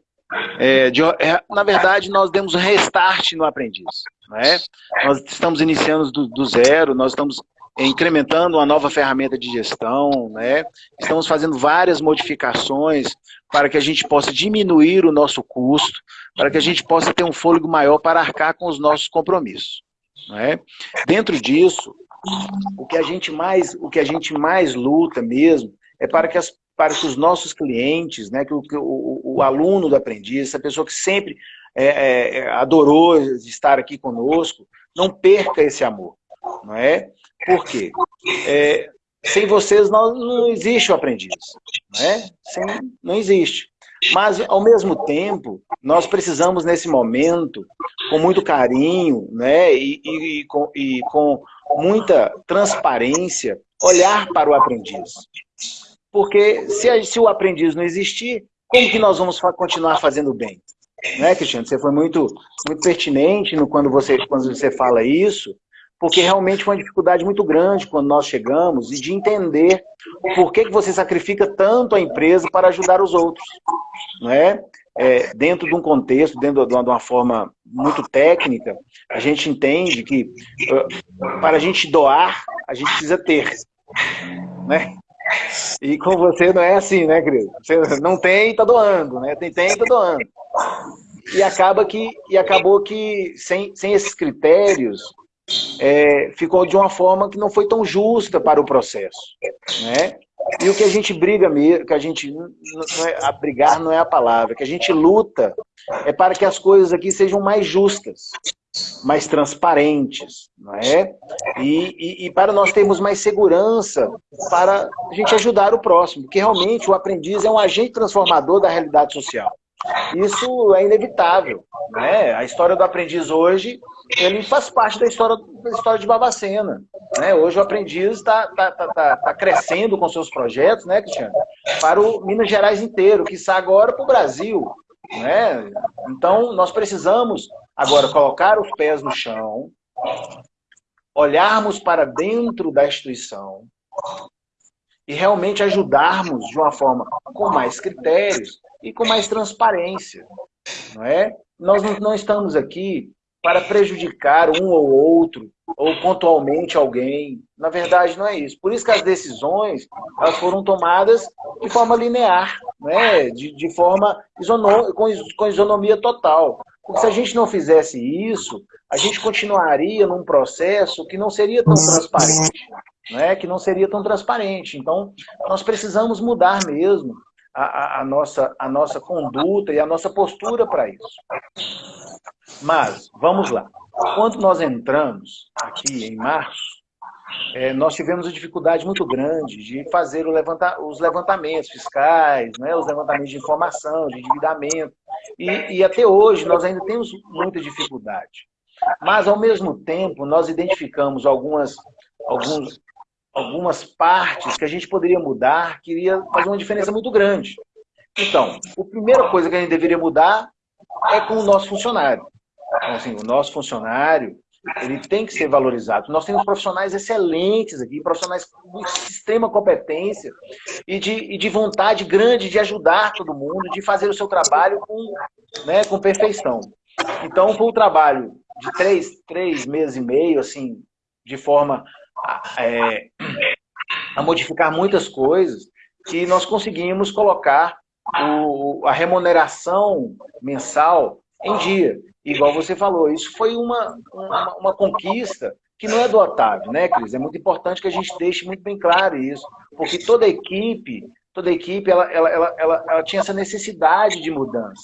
B: é, de, é, na verdade, nós demos um restart no aprendiz. Né? Nós estamos iniciando do, do, zero, nós estamos incrementando uma nova ferramenta de gestão, né? estamos fazendo várias modificações para que a gente possa diminuir o nosso custo, para que a gente possa ter um fôlego maior para arcar com os nossos compromissos. Né? Dentro disso, o que a gente mais, o que a gente mais luta mesmo é para que as para que os nossos clientes, né, que o, o, o aluno do aprendiz, essa pessoa que sempre é, é, é, adorou estar aqui conosco, não perca esse amor, não é? Por quê? É, sem vocês não, não existe o aprendiz, não é? Sem, não existe. Mas, ao mesmo tempo, nós precisamos, nesse momento, com muito carinho né, e, e, e, com, e com muita transparência, olhar para o aprendiz. Porque se, se o aprendiz não existir, como que nós vamos continuar fazendo bem? Né, Cristiano? Você foi muito, muito pertinente no, quando, você, quando você fala isso, porque realmente foi uma dificuldade muito grande quando nós chegamos e de entender por que, que você sacrifica tanto a empresa para ajudar os outros. Não é? é dentro de um contexto, dentro de uma, forma muito técnica, a gente entende que para a gente doar, a gente precisa ter. Né? E com você não é assim, né, querido? Você não tem, tá doando, né? Tem, tem, tá doando. E acaba que e acabou que sem, sem esses critérios é, ficou de uma forma que não foi tão justa para o processo, né? E o que a gente briga mesmo, que a gente não é, a brigar não é a palavra, que a gente luta é para que as coisas aqui sejam mais justas, mais transparentes, não é? E, e, e, para nós termos mais segurança para a gente ajudar o próximo, porque realmente o aprendiz é um agente transformador da realidade social. Isso é inevitável, né? A história do aprendiz hoje, ele faz parte da história, da história de Babacena, né? Hoje o aprendiz está tá, tá, tá, tá, crescendo com seus projetos, né, Cristiano? Para o Minas Gerais inteiro, que está agora para o Brasil, né? Então, nós precisamos agora colocar os pés no chão, olharmos para dentro da instituição e realmente ajudarmos de uma forma com mais critérios e com mais transparência. Não é? Nós não estamos aqui para prejudicar um ou outro, ou pontualmente alguém. Na verdade, não é isso. Por isso que as decisões elas foram tomadas de forma linear, né? de, de forma isono, com, com isonomia total. Porque se a gente não fizesse isso, a gente continuaria num processo que não seria tão transparente. Né? Que não seria tão transparente. Então, nós precisamos mudar mesmo a, a, nossa, a nossa conduta e a nossa postura para isso. Mas, vamos lá. Quando nós entramos aqui em março, é, nós tivemos uma dificuldade muito grande de fazer levanta, os levantamentos fiscais, né, os levantamentos de informação, de endividamento. E, e até hoje nós ainda temos muita dificuldade. Mas, ao mesmo tempo, nós identificamos algumas, alguns, algumas partes que a gente poderia mudar, que iria fazer uma diferença muito grande. Então, a primeira coisa que a gente deveria mudar é com o nosso funcionário. Então, assim, o nosso funcionário, ele tem que ser valorizado. Nós temos profissionais excelentes aqui, profissionais com extrema competência e de, e de vontade grande de ajudar todo mundo, de fazer o seu trabalho com, né, com perfeição. Então, foi um trabalho de três, três meses e meio, assim, de forma a, é, a modificar muitas coisas, que nós conseguimos colocar o, a remuneração mensal em dia. Igual você falou, isso foi uma, uma, uma, conquista que não é do Otávio, né, Cris? É muito importante que a gente deixe muito bem claro isso, porque toda a equipe, toda a equipe, ela, ela, ela, ela, ela tinha essa necessidade de mudança,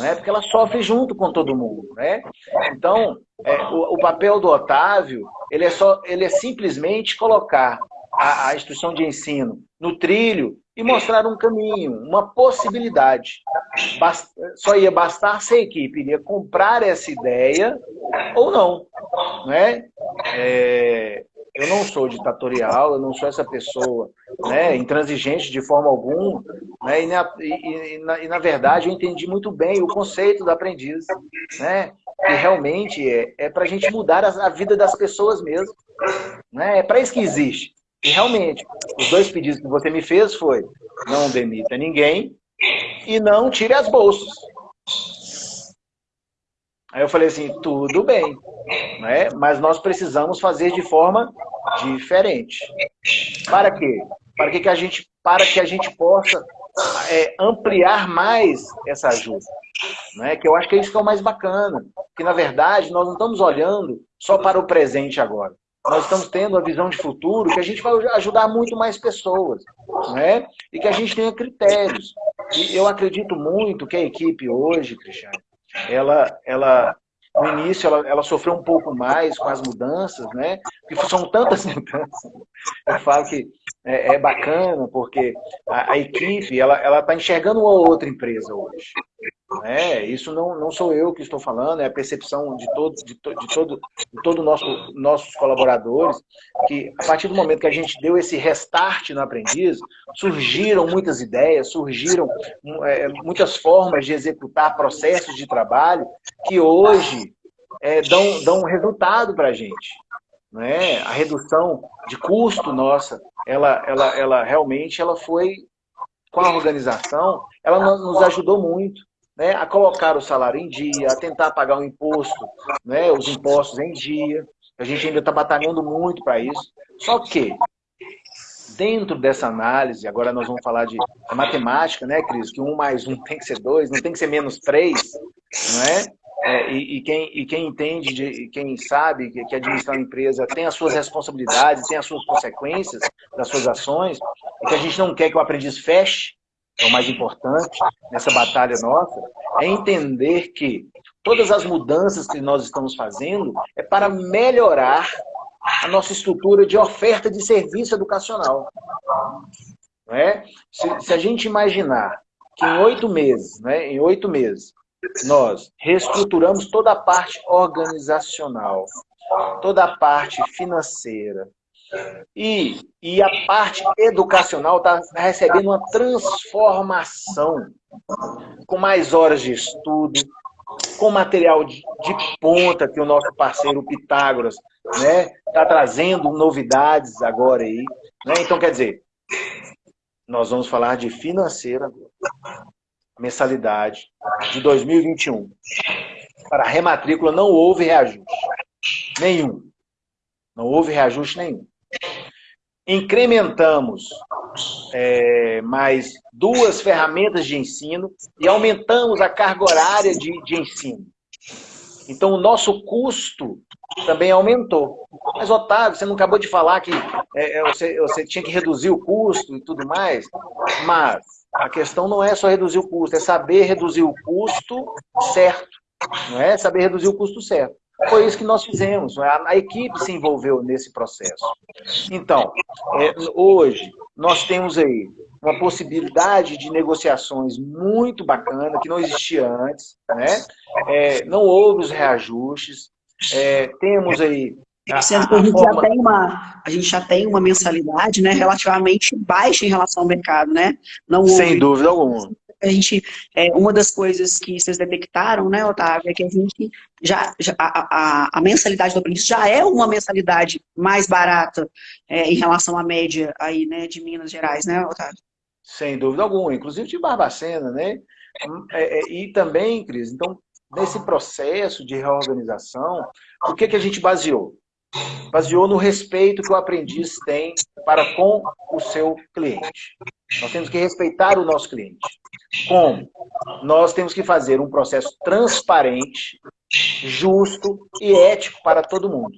B: né? porque ela sofre junto com todo mundo. Né? Então, é, o, o papel do Otávio, ele é, só, ele é simplesmente colocar a, a instituição de ensino no trilho e mostrar um caminho, uma possibilidade. Só ia bastar se a equipe iria comprar essa ideia ou não. Né? É... Eu não sou ditatorial, eu não sou essa pessoa né, intransigente de forma alguma. Né, e, na, e, na, e, na, verdade, eu entendi muito bem o conceito do aprendiz. Né, que realmente é, é para a gente mudar a, a, vida das pessoas mesmo. Né, é para isso que existe. E realmente, os dois pedidos que você me fez foi não demita ninguém e não tire as bolsas. Aí eu falei assim, tudo bem, né? mas nós precisamos fazer de forma diferente. Para quê? Para que, que, a, gente, para que a gente possa é, ampliar mais essa ajuda. Né? Que eu acho que é isso que é o mais bacana. Que, na verdade, nós não estamos olhando só para o presente agora nós estamos tendo a visão de futuro que a gente vai ajudar muito mais pessoas, né? E que a gente tenha critérios. E eu acredito muito que a equipe hoje, Cristiano, ela, ela no início ela, ela sofreu um pouco mais com as mudanças, né? Porque são tantas [LAUGHS] mudanças. Eu falo que é, é bacana, porque a, a equipe ela está enxergando uma outra empresa hoje. É, isso não, não sou eu que estou falando, é a percepção de todos, de, to, de todo, de todo nosso, nossos colaboradores, que a partir do momento que a gente deu esse restart no aprendiz, surgiram muitas ideias, surgiram é, muitas formas de executar processos de trabalho que hoje é, dão, dão resultado para a gente. Né? A redução de custo nossa, ela, ela, ela realmente ela foi, com a organização, ela nos ajudou muito né, a colocar o salário em dia, a tentar pagar o imposto, né, os impostos em dia. A gente ainda está batalhando muito para isso. Só que, dentro dessa análise, agora nós vamos falar de matemática, né, Cris? Que um mais um tem que ser dois, não tem que ser menos três, não é? É, e, e, quem, e quem entende, de, quem sabe que, que administrar uma empresa tem as suas responsabilidades, tem as suas consequências das suas ações, e que a gente não quer que o aprendiz feche, é o mais importante nessa batalha nossa, é entender que todas as mudanças que nós estamos fazendo é para melhorar a nossa estrutura de oferta de serviço educacional. Não é? se, se a gente imaginar que em oito meses, né, em oito meses, nós reestruturamos toda a parte organizacional, toda a parte financeira, e, e a parte educacional está recebendo uma transformação, com mais horas de estudo, com material de, de ponta que o nosso parceiro Pitágoras está né, tá trazendo novidades agora aí. Né? Então, quer dizer, nós vamos falar de financeira, mensalidade de 2021. Para a rematrícula não houve reajuste. Nenhum. Não houve reajuste nenhum. Incrementamos é, mais duas ferramentas de ensino e aumentamos a carga horária de, de ensino. Então, o nosso custo também aumentou. Mas, Otávio, você não acabou de falar que é, é você, você tinha que reduzir o custo e tudo mais, mas a questão não é só reduzir o custo, é saber reduzir o custo certo. Não é saber reduzir o custo certo. Foi isso que nós fizemos. A, a equipe se envolveu nesse processo. Então, é, hoje, nós temos aí uma possibilidade de negociações muito bacana, que não existia antes. Né? É, não houve os reajustes. É, temos aí
A: Sendo que a gente, já tem uma, a gente já tem uma mensalidade né, relativamente baixa em relação ao mercado, né?
B: Não houve, Sem dúvida alguma.
A: A gente, é, uma das coisas que vocês detectaram, né, Otávio, é que a gente já, já a, a, a, mensalidade do aprendiz já é uma mensalidade mais barata é, em relação à média aí, né, de Minas Gerais, né, Otávio?
B: Sem dúvida alguma, inclusive de Barbacena, né? É, é, e também, Cris, então, nesse processo de reorganização, o que, que a gente baseou? Baseou no respeito que o aprendiz tem para com o seu cliente. Nós temos que respeitar o nosso cliente. Como? Nós temos que fazer um processo transparente, justo e ético para todo mundo.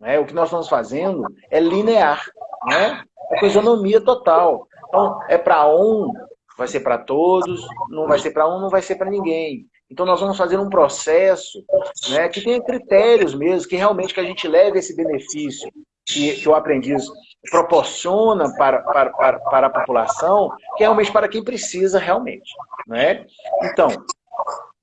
B: Né? O que nós estamos fazendo é linear, né? é com isonomia total. Então, é para um, vai ser para todos, não vai ser para um, não vai ser para ninguém. Então nós vamos fazer um processo né, que tenha critérios mesmo, que realmente que a gente leve esse benefício que, que o aprendiz proporciona para, para, para, para a população, que é realmente para quem precisa realmente. Né? Então,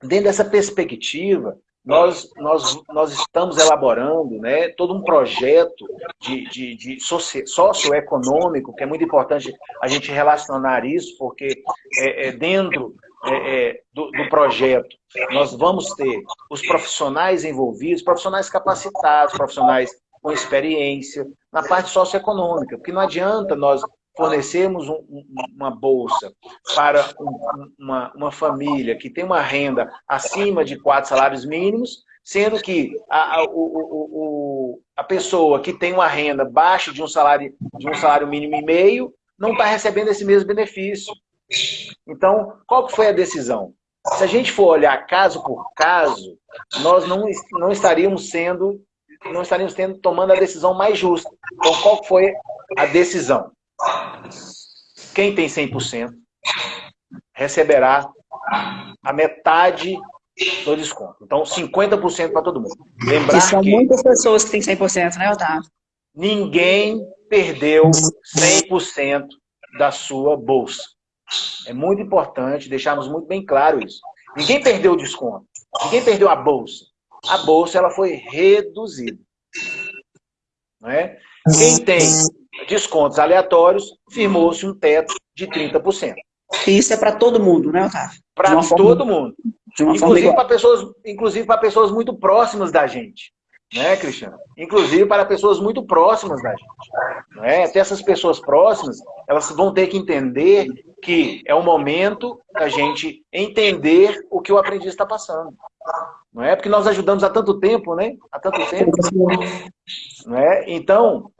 B: dentro dessa perspectiva, nós, nós, nós estamos elaborando né, todo um projeto de, de, de socioeconômico, que é muito importante a gente relacionar isso, porque é, é dentro é, é, do, do, projeto, nós vamos ter os profissionais envolvidos, profissionais capacitados, profissionais com experiência, na parte socioeconômica, porque não adianta nós fornecermos um, uma bolsa para um, uma, uma família que tem uma renda acima de quatro salários mínimos, sendo que a, a, o, o, a pessoa que tem uma renda baixa de um salário, de um salário mínimo e meio não está recebendo esse mesmo benefício. Então, qual que foi a decisão? Se a gente for olhar caso por caso, nós não, não estaríamos sendo, não estaríamos tendo, tomando a decisão mais justa. Então, qual foi a decisão? Quem tem 100% receberá a metade do desconto. Então, 50% para todo mundo.
A: Lembrar e são que muitas pessoas que têm 100%, né, Otávio?
B: Ninguém perdeu 100% da sua bolsa. É muito importante deixarmos muito bem claro isso. Ninguém perdeu o desconto. Ninguém perdeu a bolsa. A bolsa ela foi reduzida. Não é? Quem tem descontos aleatórios, firmou-se um teto de 30%.
A: E isso é para todo mundo, né, Otávio?
B: Para todo forma... mundo. Inclusive para pessoas, inclusive para pessoas muito próximas da gente né, Cristiano? Inclusive para pessoas muito próximas da gente. Né? Até essas pessoas próximas, elas vão ter que entender que é o momento da gente entender o que o aprendiz está passando. Não é? Porque nós ajudamos há tanto tempo, né? Há tanto tempo. Não é? Então,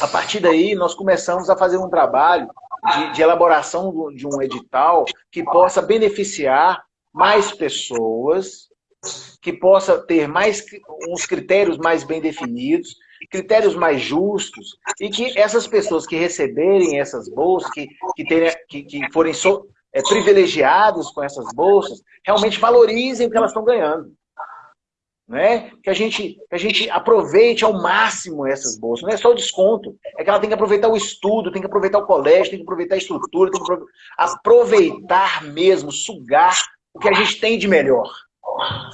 B: a partir daí, nós começamos a fazer um trabalho de, de elaboração de um edital que possa beneficiar mais pessoas que possa ter mais uns critérios mais bem definidos, critérios mais justos, e que essas pessoas que receberem essas bolsas, que, que, terem, que, que forem so, é, privilegiados com essas bolsas, realmente valorizem o que elas estão ganhando. Né? Que, a gente, que a gente aproveite ao máximo essas bolsas. Não é só o desconto, é que ela tem que aproveitar o estudo, tem que aproveitar o colégio, tem que aproveitar a estrutura, tem que aproveitar mesmo, sugar o que a gente tem de melhor.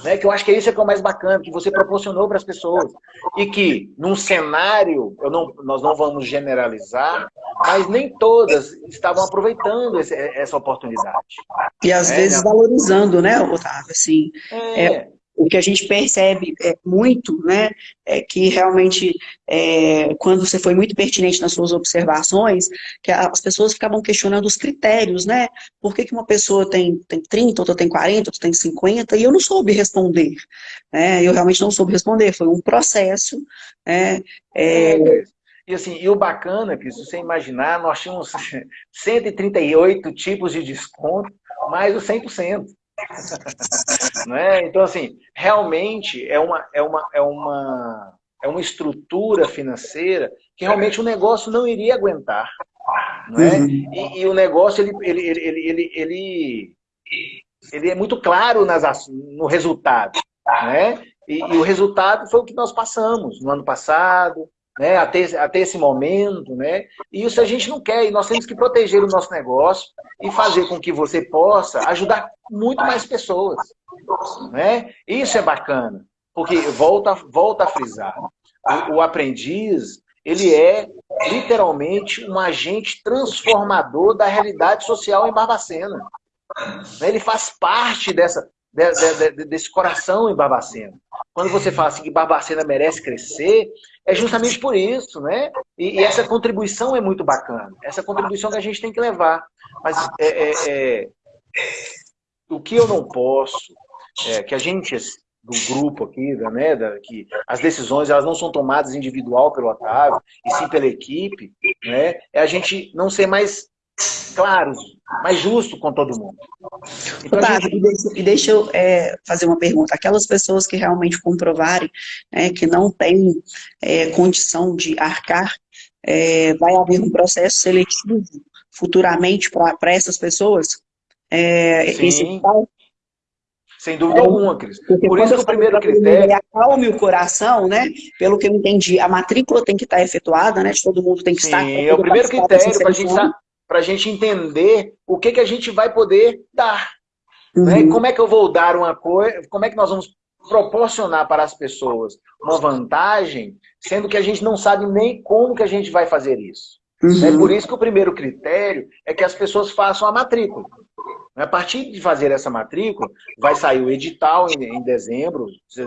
B: Né? Que eu acho que é isso que é o mais bacana, que você proporcionou para as pessoas. E que, num cenário, eu não, nós não vamos generalizar, mas nem todas estavam aproveitando esse, essa oportunidade.
A: E às né? vezes valorizando, né, Otávio? Assim, é. é o que a gente percebe é, muito, né, é que realmente, é, quando você foi muito pertinente nas suas observações, que as pessoas ficavam questionando os critérios, né, por que, que uma pessoa tem, tem 30, outra tem 40, outra tem 50, e eu não soube responder, né, eu realmente não soube responder, foi um processo, né, é,
B: e assim, e o bacana, que se você imaginar, nós tínhamos [LAUGHS] 138 tipos de desconto, mais o 100%. [LAUGHS] né? Então, assim, realmente é uma, é, uma, é, uma, é uma estrutura financeira que realmente o negócio não iria aguentar. Né? Uhum. E, e, o negócio, ele, ele, ele, ele, ele, ele é muito claro nas, no resultado. Né? E, e o resultado foi o que nós passamos no ano passado, né, até, até esse momento, né? E isso a gente não quer, e nós temos que proteger o nosso negócio e fazer com que você possa ajudar muito mais pessoas, né? Isso é bacana, porque volta, volta a frisar, o, o aprendiz, ele é literalmente um agente transformador da realidade social em Barbacena. Ele faz parte dessa, de, de, de, desse coração em Barbacena. Quando você fala assim que Barbacena merece crescer, é justamente por isso, né? E, e, essa contribuição é muito bacana. Essa contribuição que a gente tem que levar. Mas é, é, é, o que eu não posso, é que a gente do grupo aqui, né, da, que as decisões elas não são tomadas individual pelo Otávio, e sim pela equipe, né, é a gente não ser mais claros, mais justo com todo mundo.
A: Então, gente... e deixa, e deixa eu é, fazer uma pergunta. Aquelas pessoas que realmente comprovarem né, que não têm é, condição de arcar, é, vai haver um processo seletivo futuramente para essas pessoas?
B: É, Sim. Sem dúvida é, alguma, Cris. Por isso que o primeiro critério...
A: Acalme o coração, né? Pelo que eu entendi, a matrícula tem que estar efetuada, né? De todo mundo tem que
B: Sim,
A: estar...
B: Sim, é o primeiro critério para a gente para a gente entender o que, que a gente vai poder dar. Né? Uhum. Né? Como é que eu vou dar uma coisa, como é que nós vamos proporcionar para as pessoas uma vantagem, sendo que a gente não sabe nem como que a gente vai fazer isso. Uhum. É por isso que o primeiro critério é que as pessoas façam a matrícula. A partir de fazer essa matrícula, vai sair o edital em, em dezembro,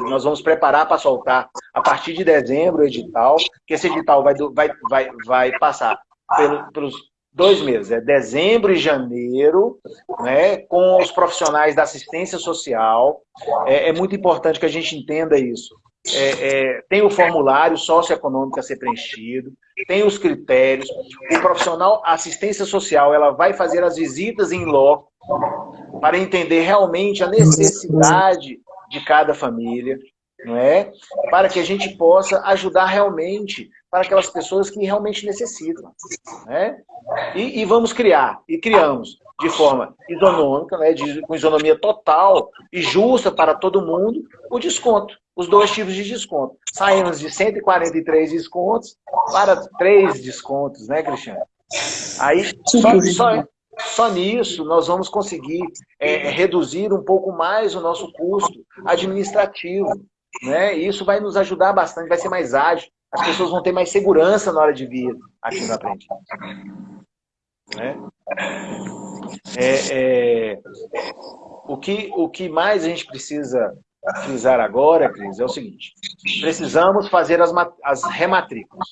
B: nós vamos preparar para soltar a partir de dezembro o edital, que esse edital vai, vai, vai, vai passar pelo, pelos dois meses, é dezembro e janeiro, né, com os profissionais da assistência social. É, é muito importante que a gente entenda isso. É, é, tem o formulário socioeconômico a ser preenchido, tem os critérios. O profissional assistência social ela vai fazer as visitas em loco para entender realmente a necessidade de cada família, não é? para que a gente possa ajudar realmente para aquelas pessoas que realmente necessitam. Né? E, e vamos criar, e criamos de forma isonômica, né, de, com isonomia total e justa para todo mundo, o desconto, os dois tipos de desconto. Saímos de 143 descontos para três descontos, né, Cristiano? Aí, só, só, só nisso nós vamos conseguir é, reduzir um pouco mais o nosso custo administrativo. Né? E isso vai nos ajudar bastante, vai ser mais ágil. As pessoas vão ter mais segurança na hora de vir aqui no Aprendiz. Né? É, é, o, que, o que mais a gente precisa frisar agora, Cris, é o seguinte. Precisamos fazer as, as rematrículas.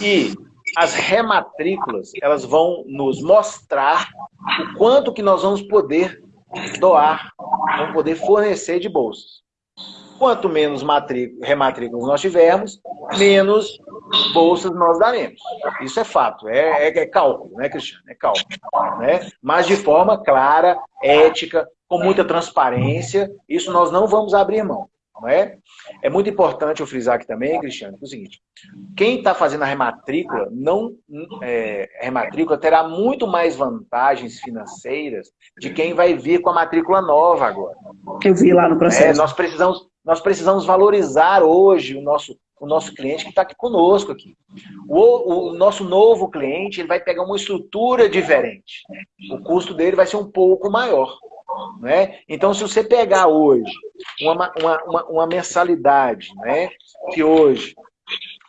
B: E as rematrículas, elas vão nos mostrar o quanto que nós vamos poder doar, vamos poder fornecer de bolsas. Quanto menos rematrículas nós tivermos, menos bolsas nós daremos. Isso é fato, é, é, é cálculo, né, Cristiano? É cálculo. Né? Mas de forma clara, ética, com muita transparência, isso nós não vamos abrir mão. Não é? é muito importante eu frisar aqui também, Cristiano, que é o seguinte, quem está fazendo a rematrícula, não, é, a rematrícula terá muito mais vantagens financeiras de quem vai vir com a matrícula nova agora.
A: Eu vi lá no processo. É,
B: nós, precisamos, nós precisamos valorizar hoje o nosso, o nosso cliente que está aqui conosco. Aqui. O, o, nosso novo cliente ele vai pegar uma estrutura diferente. O custo dele vai ser um pouco maior. Né? Então, se você pegar hoje uma, uma, uma, uma mensalidade, né? que hoje,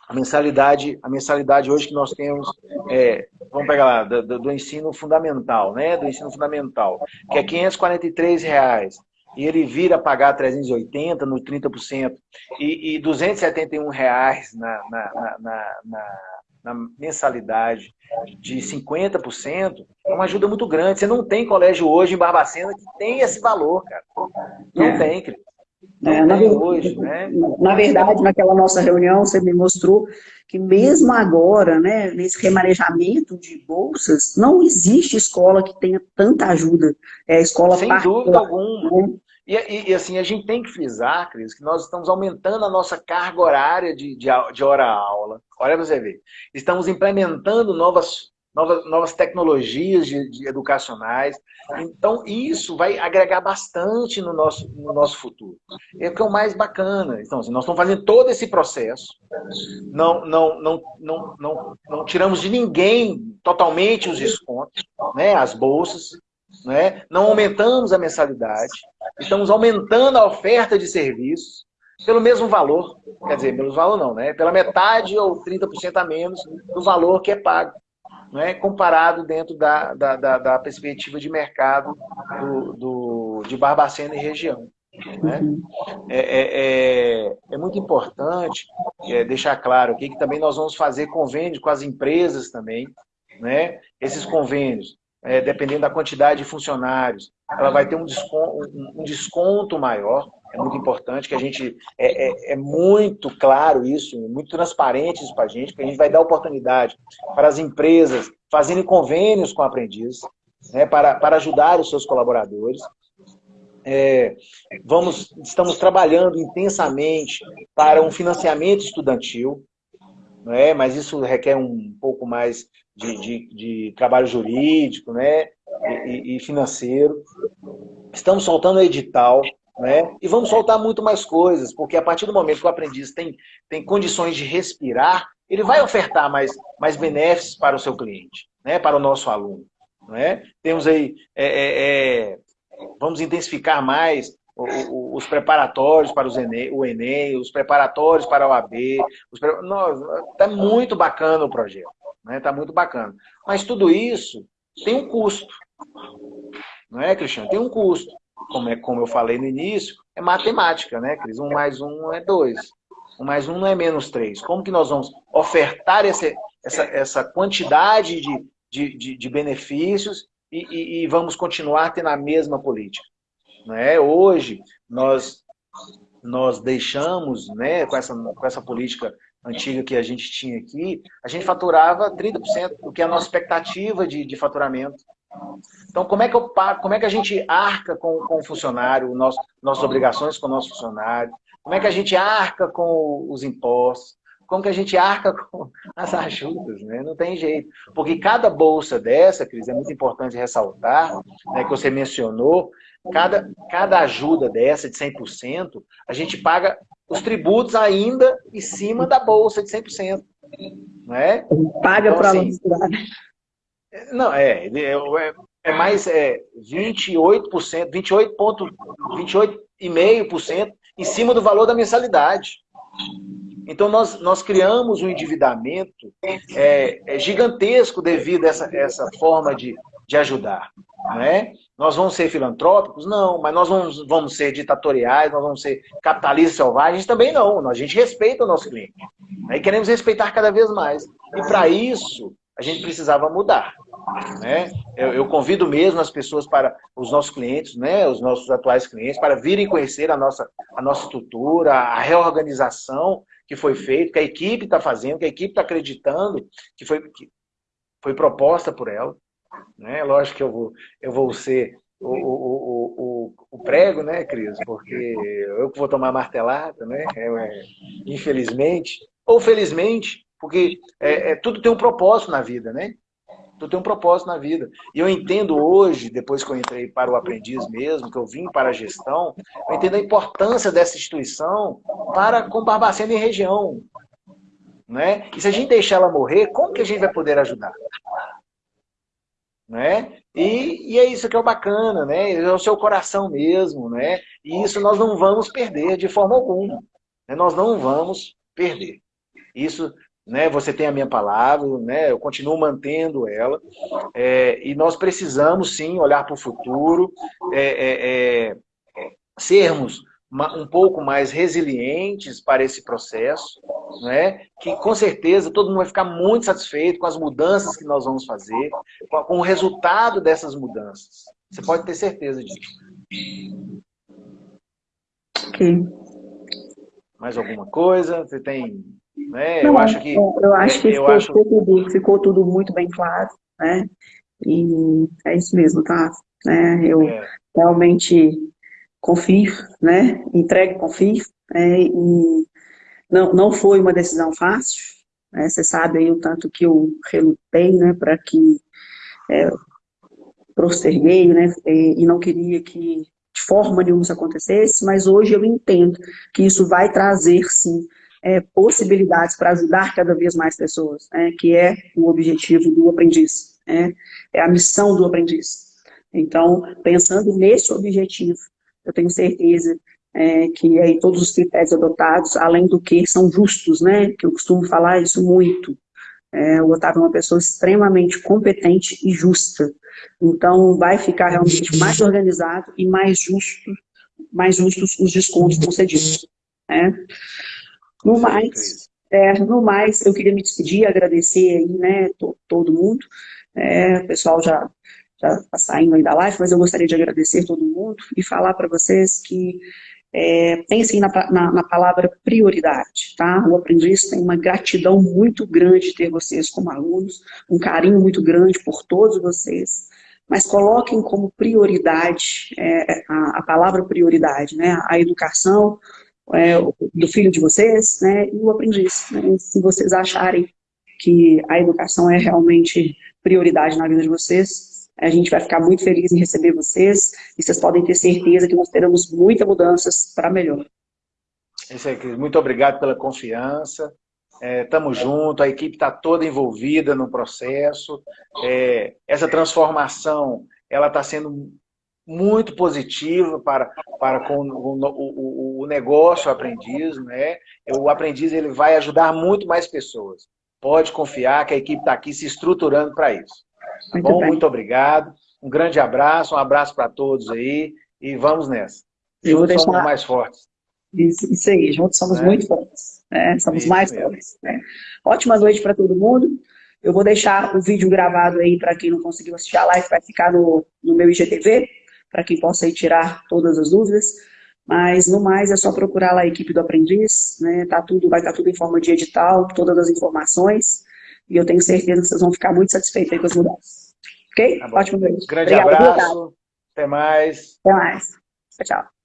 B: a mensalidade, a mensalidade hoje que nós temos, é, vamos pegar lá, do, do, ensino fundamental, né? do ensino fundamental, que é 543 reais, e ele vira a pagar 380 no 30%, e, e 271 reais na, na, na, na na mensalidade de 50%, é uma ajuda muito grande. Você não tem colégio hoje em Barbacena que tem esse valor, cara. Não é. tem, Cris.
A: É, na, verdade, hoje, né? na verdade, naquela nossa reunião, você me mostrou que mesmo agora, né, nesse remanejamento de bolsas, não existe escola que tenha tanta ajuda. É escola
B: Sem dúvida alguma. Né? E, e, e, assim, a gente tem que frisar, Cris, que nós estamos aumentando a nossa carga horária de, de, de hora-aula. Olha para você ver. Estamos implementando novas, novas, novas tecnologias de, de, educacionais. Então, isso vai agregar bastante no nosso, no nosso futuro. É o que é o mais bacana. Então, assim, nós estamos fazendo todo esse processo. Não, não, não, não, não, não tiramos de ninguém totalmente os descontos, né, as bolsas. Né? Não aumentamos a mensalidade, estamos aumentando a oferta de serviços pelo mesmo valor, quer dizer, pelo valor não, né? pela metade ou 30% a menos do valor que é pago, né? comparado dentro da, da, da, da perspectiva de mercado do, do, de Barbacena e região. Né? É, é, é, é, muito importante é, deixar claro aqui que também nós vamos fazer convênios com as empresas também, né? esses convênios é, dependendo da quantidade de funcionários, ela vai ter um desconto, um desconto maior. É muito importante que a gente... É, é, é muito claro isso, muito transparente isso para a gente, porque a gente vai dar oportunidade para as empresas fazendo convênios com aprendizes, né, para, para ajudar os seus colaboradores. É, vamos, estamos trabalhando intensamente para um financiamento estudantil, é? mas isso requer um pouco mais de, de, de trabalho jurídico né? E, e, financeiro. Estamos soltando edital, né? E vamos soltar muito mais coisas, porque a partir do momento que o aprendiz tem, tem condições de respirar, ele vai ofertar mais, mais benefícios para o seu cliente, né? para o nosso aluno. Né? Temos aí, é, é, é, vamos intensificar mais os preparatórios para os Enem, o Enem, os preparatórios para a OAB. Está muito bacana o projeto. Está né? Tá muito bacana. Mas tudo isso tem um custo. Não é, Cristiano? Tem um custo. Como, é, como eu falei no início, é matemática, né, Cris? Um mais um é dois. Um mais um não é menos três. Como que nós vamos ofertar esse, essa, essa quantidade de, de, de, de benefícios e, e, e, vamos continuar tendo a mesma política? Né? Hoje, nós, nós deixamos, né, com, essa, com essa política antiga que a gente tinha aqui, a gente faturava 30%, do que é a nossa expectativa de, de faturamento. Então, como é que, eu, como é que a gente arca com, com o funcionário, nosso, nossas obrigações com o nosso funcionário? Como é que a gente arca com os impostos? como que a gente arca [LAUGHS] com as ajudas, né? Não tem jeito. Porque cada bolsa dessa, Cris, é muito importante ressaltar, né, que você mencionou, cada, cada ajuda dessa de 100%, a gente paga os tributos ainda em cima da bolsa de 100%. Não é?
A: Paga então, para assim,
B: Não, é, é, é, é mais é, 28%, 28,5% em cima do valor da mensalidade. Então, nós, nós criamos um endividamento é, é gigantesco devido a essa, essa forma de, de ajudar. Né? Nós vamos ser filantrópicos? Não, mas nós vamos, vamos ser ditatoriais, nós vamos ser capitalistas selvagens? Também não. A gente respeita o nosso cliente. Né? E queremos respeitar cada vez mais. E para isso, a gente precisava mudar. Né? Eu, eu, convido mesmo as pessoas para, os nossos clientes, né, os nossos atuais clientes, para virem conhecer a nossa, a nossa estrutura, a reorganização que foi feita, que a equipe está fazendo, que a equipe está acreditando, que foi, que foi proposta por ela. Né? Lógico que eu vou, eu vou ser o, o, o, o, prego, né, Cris? Porque eu que vou tomar martelada, né? É, é, infelizmente, ou felizmente, porque é, é, tudo tem um propósito na vida, né? Tudo tem um propósito na vida. E eu entendo hoje, depois que eu entrei para o aprendiz mesmo, que eu vim para a gestão, eu entendo a importância dessa instituição para com Barbacena e região. Né? E se a gente deixar ela morrer, como que a gente vai poder ajudar? Né? E, e, é isso que é o bacana, né? É o seu coração mesmo, né? E isso nós não vamos perder de forma alguma. Né? Nós não vamos perder. Isso né? Você tem a minha palavra, né? Eu continuo mantendo ela. É, e nós precisamos sim olhar para o futuro, é, é, é sermos um pouco mais resilientes para esse processo, né? que com certeza todo mundo vai ficar muito satisfeito com as mudanças que nós vamos fazer, com o resultado dessas mudanças. Você pode ter certeza disso.
A: Ok.
B: Mais alguma coisa? Você tem né? Não, eu acho que,
A: eu acho que eu ficou, acho... Tudo, ficou tudo muito bem claro, né? E é isso mesmo, tá? É, eu é. realmente confio, né? Entrego, confio. É, e não, não foi uma decisão fácil. Né? Você sabe aí o tanto que eu relutei, né? Para que é, posterguei, né? E, e não queria que de forma nenhuma isso acontecesse, mas hoje eu entendo que isso vai trazer, sim, é, possibilidades para ajudar cada vez mais pessoas, né, que é o objetivo do aprendiz, né, é a missão do aprendiz. Então, pensando nesse objetivo, eu tenho certeza é, que aí todos os critérios adotados, além do que são justos, né, que eu costumo falar isso muito, é, o Otávio é uma pessoa extremamente competente e justa, então vai ficar realmente mais organizado e mais justo, mais justos os descontos concedidos. Né? No mais, é, no mais, eu queria me despedir, agradecer aí, né, to, todo mundo. É, o pessoal já já está saindo aí da live, mas eu gostaria de agradecer todo mundo e falar para vocês que é, pensem na, na, na, palavra prioridade, tá? O aprendiz tem uma gratidão muito grande de ter vocês como alunos, um carinho muito grande por todos vocês, mas coloquem como prioridade é, a, a, palavra prioridade, né? A educação, é, do filho de vocês, né, e o aprendiz. Né, se vocês acharem que a educação é realmente prioridade na vida de vocês, a gente vai ficar muito feliz em receber vocês, e vocês podem ter certeza que nós teremos muitas mudanças para melhor.
B: Isso aí, Muito obrigado pela confiança. Estamos é, juntos, a equipe está toda envolvida no processo. É, essa transformação ela está sendo muito positiva para, para com o, o, o negócio aprendiz, né? O aprendiz ele vai ajudar muito mais pessoas. Pode confiar que a equipe está aqui se estruturando para isso. Tá muito bom? Bem. Muito obrigado. Um grande abraço, um abraço para todos aí e vamos nessa. Juntos deixar... somos mais fortes.
A: Isso, isso aí, juntos somos é. muito fortes. Né? Somos isso mais mesmo. fortes. Né? Ótima noite para todo mundo. Eu vou deixar o vídeo gravado aí para quem não conseguiu assistir a live, vai ficar no, no meu IGTV para quem possa aí tirar todas as dúvidas. Mas, no mais, é só procurar lá a equipe do aprendiz, né? Tá tudo, vai estar tá tudo em forma de edital, todas as informações, e eu tenho certeza que vocês vão ficar muito satisfeitos com as mudanças. Ok?
B: Tá Ótimo. Grande Obrigado, abraço, até mais.
A: Até mais. Tchau, tchau.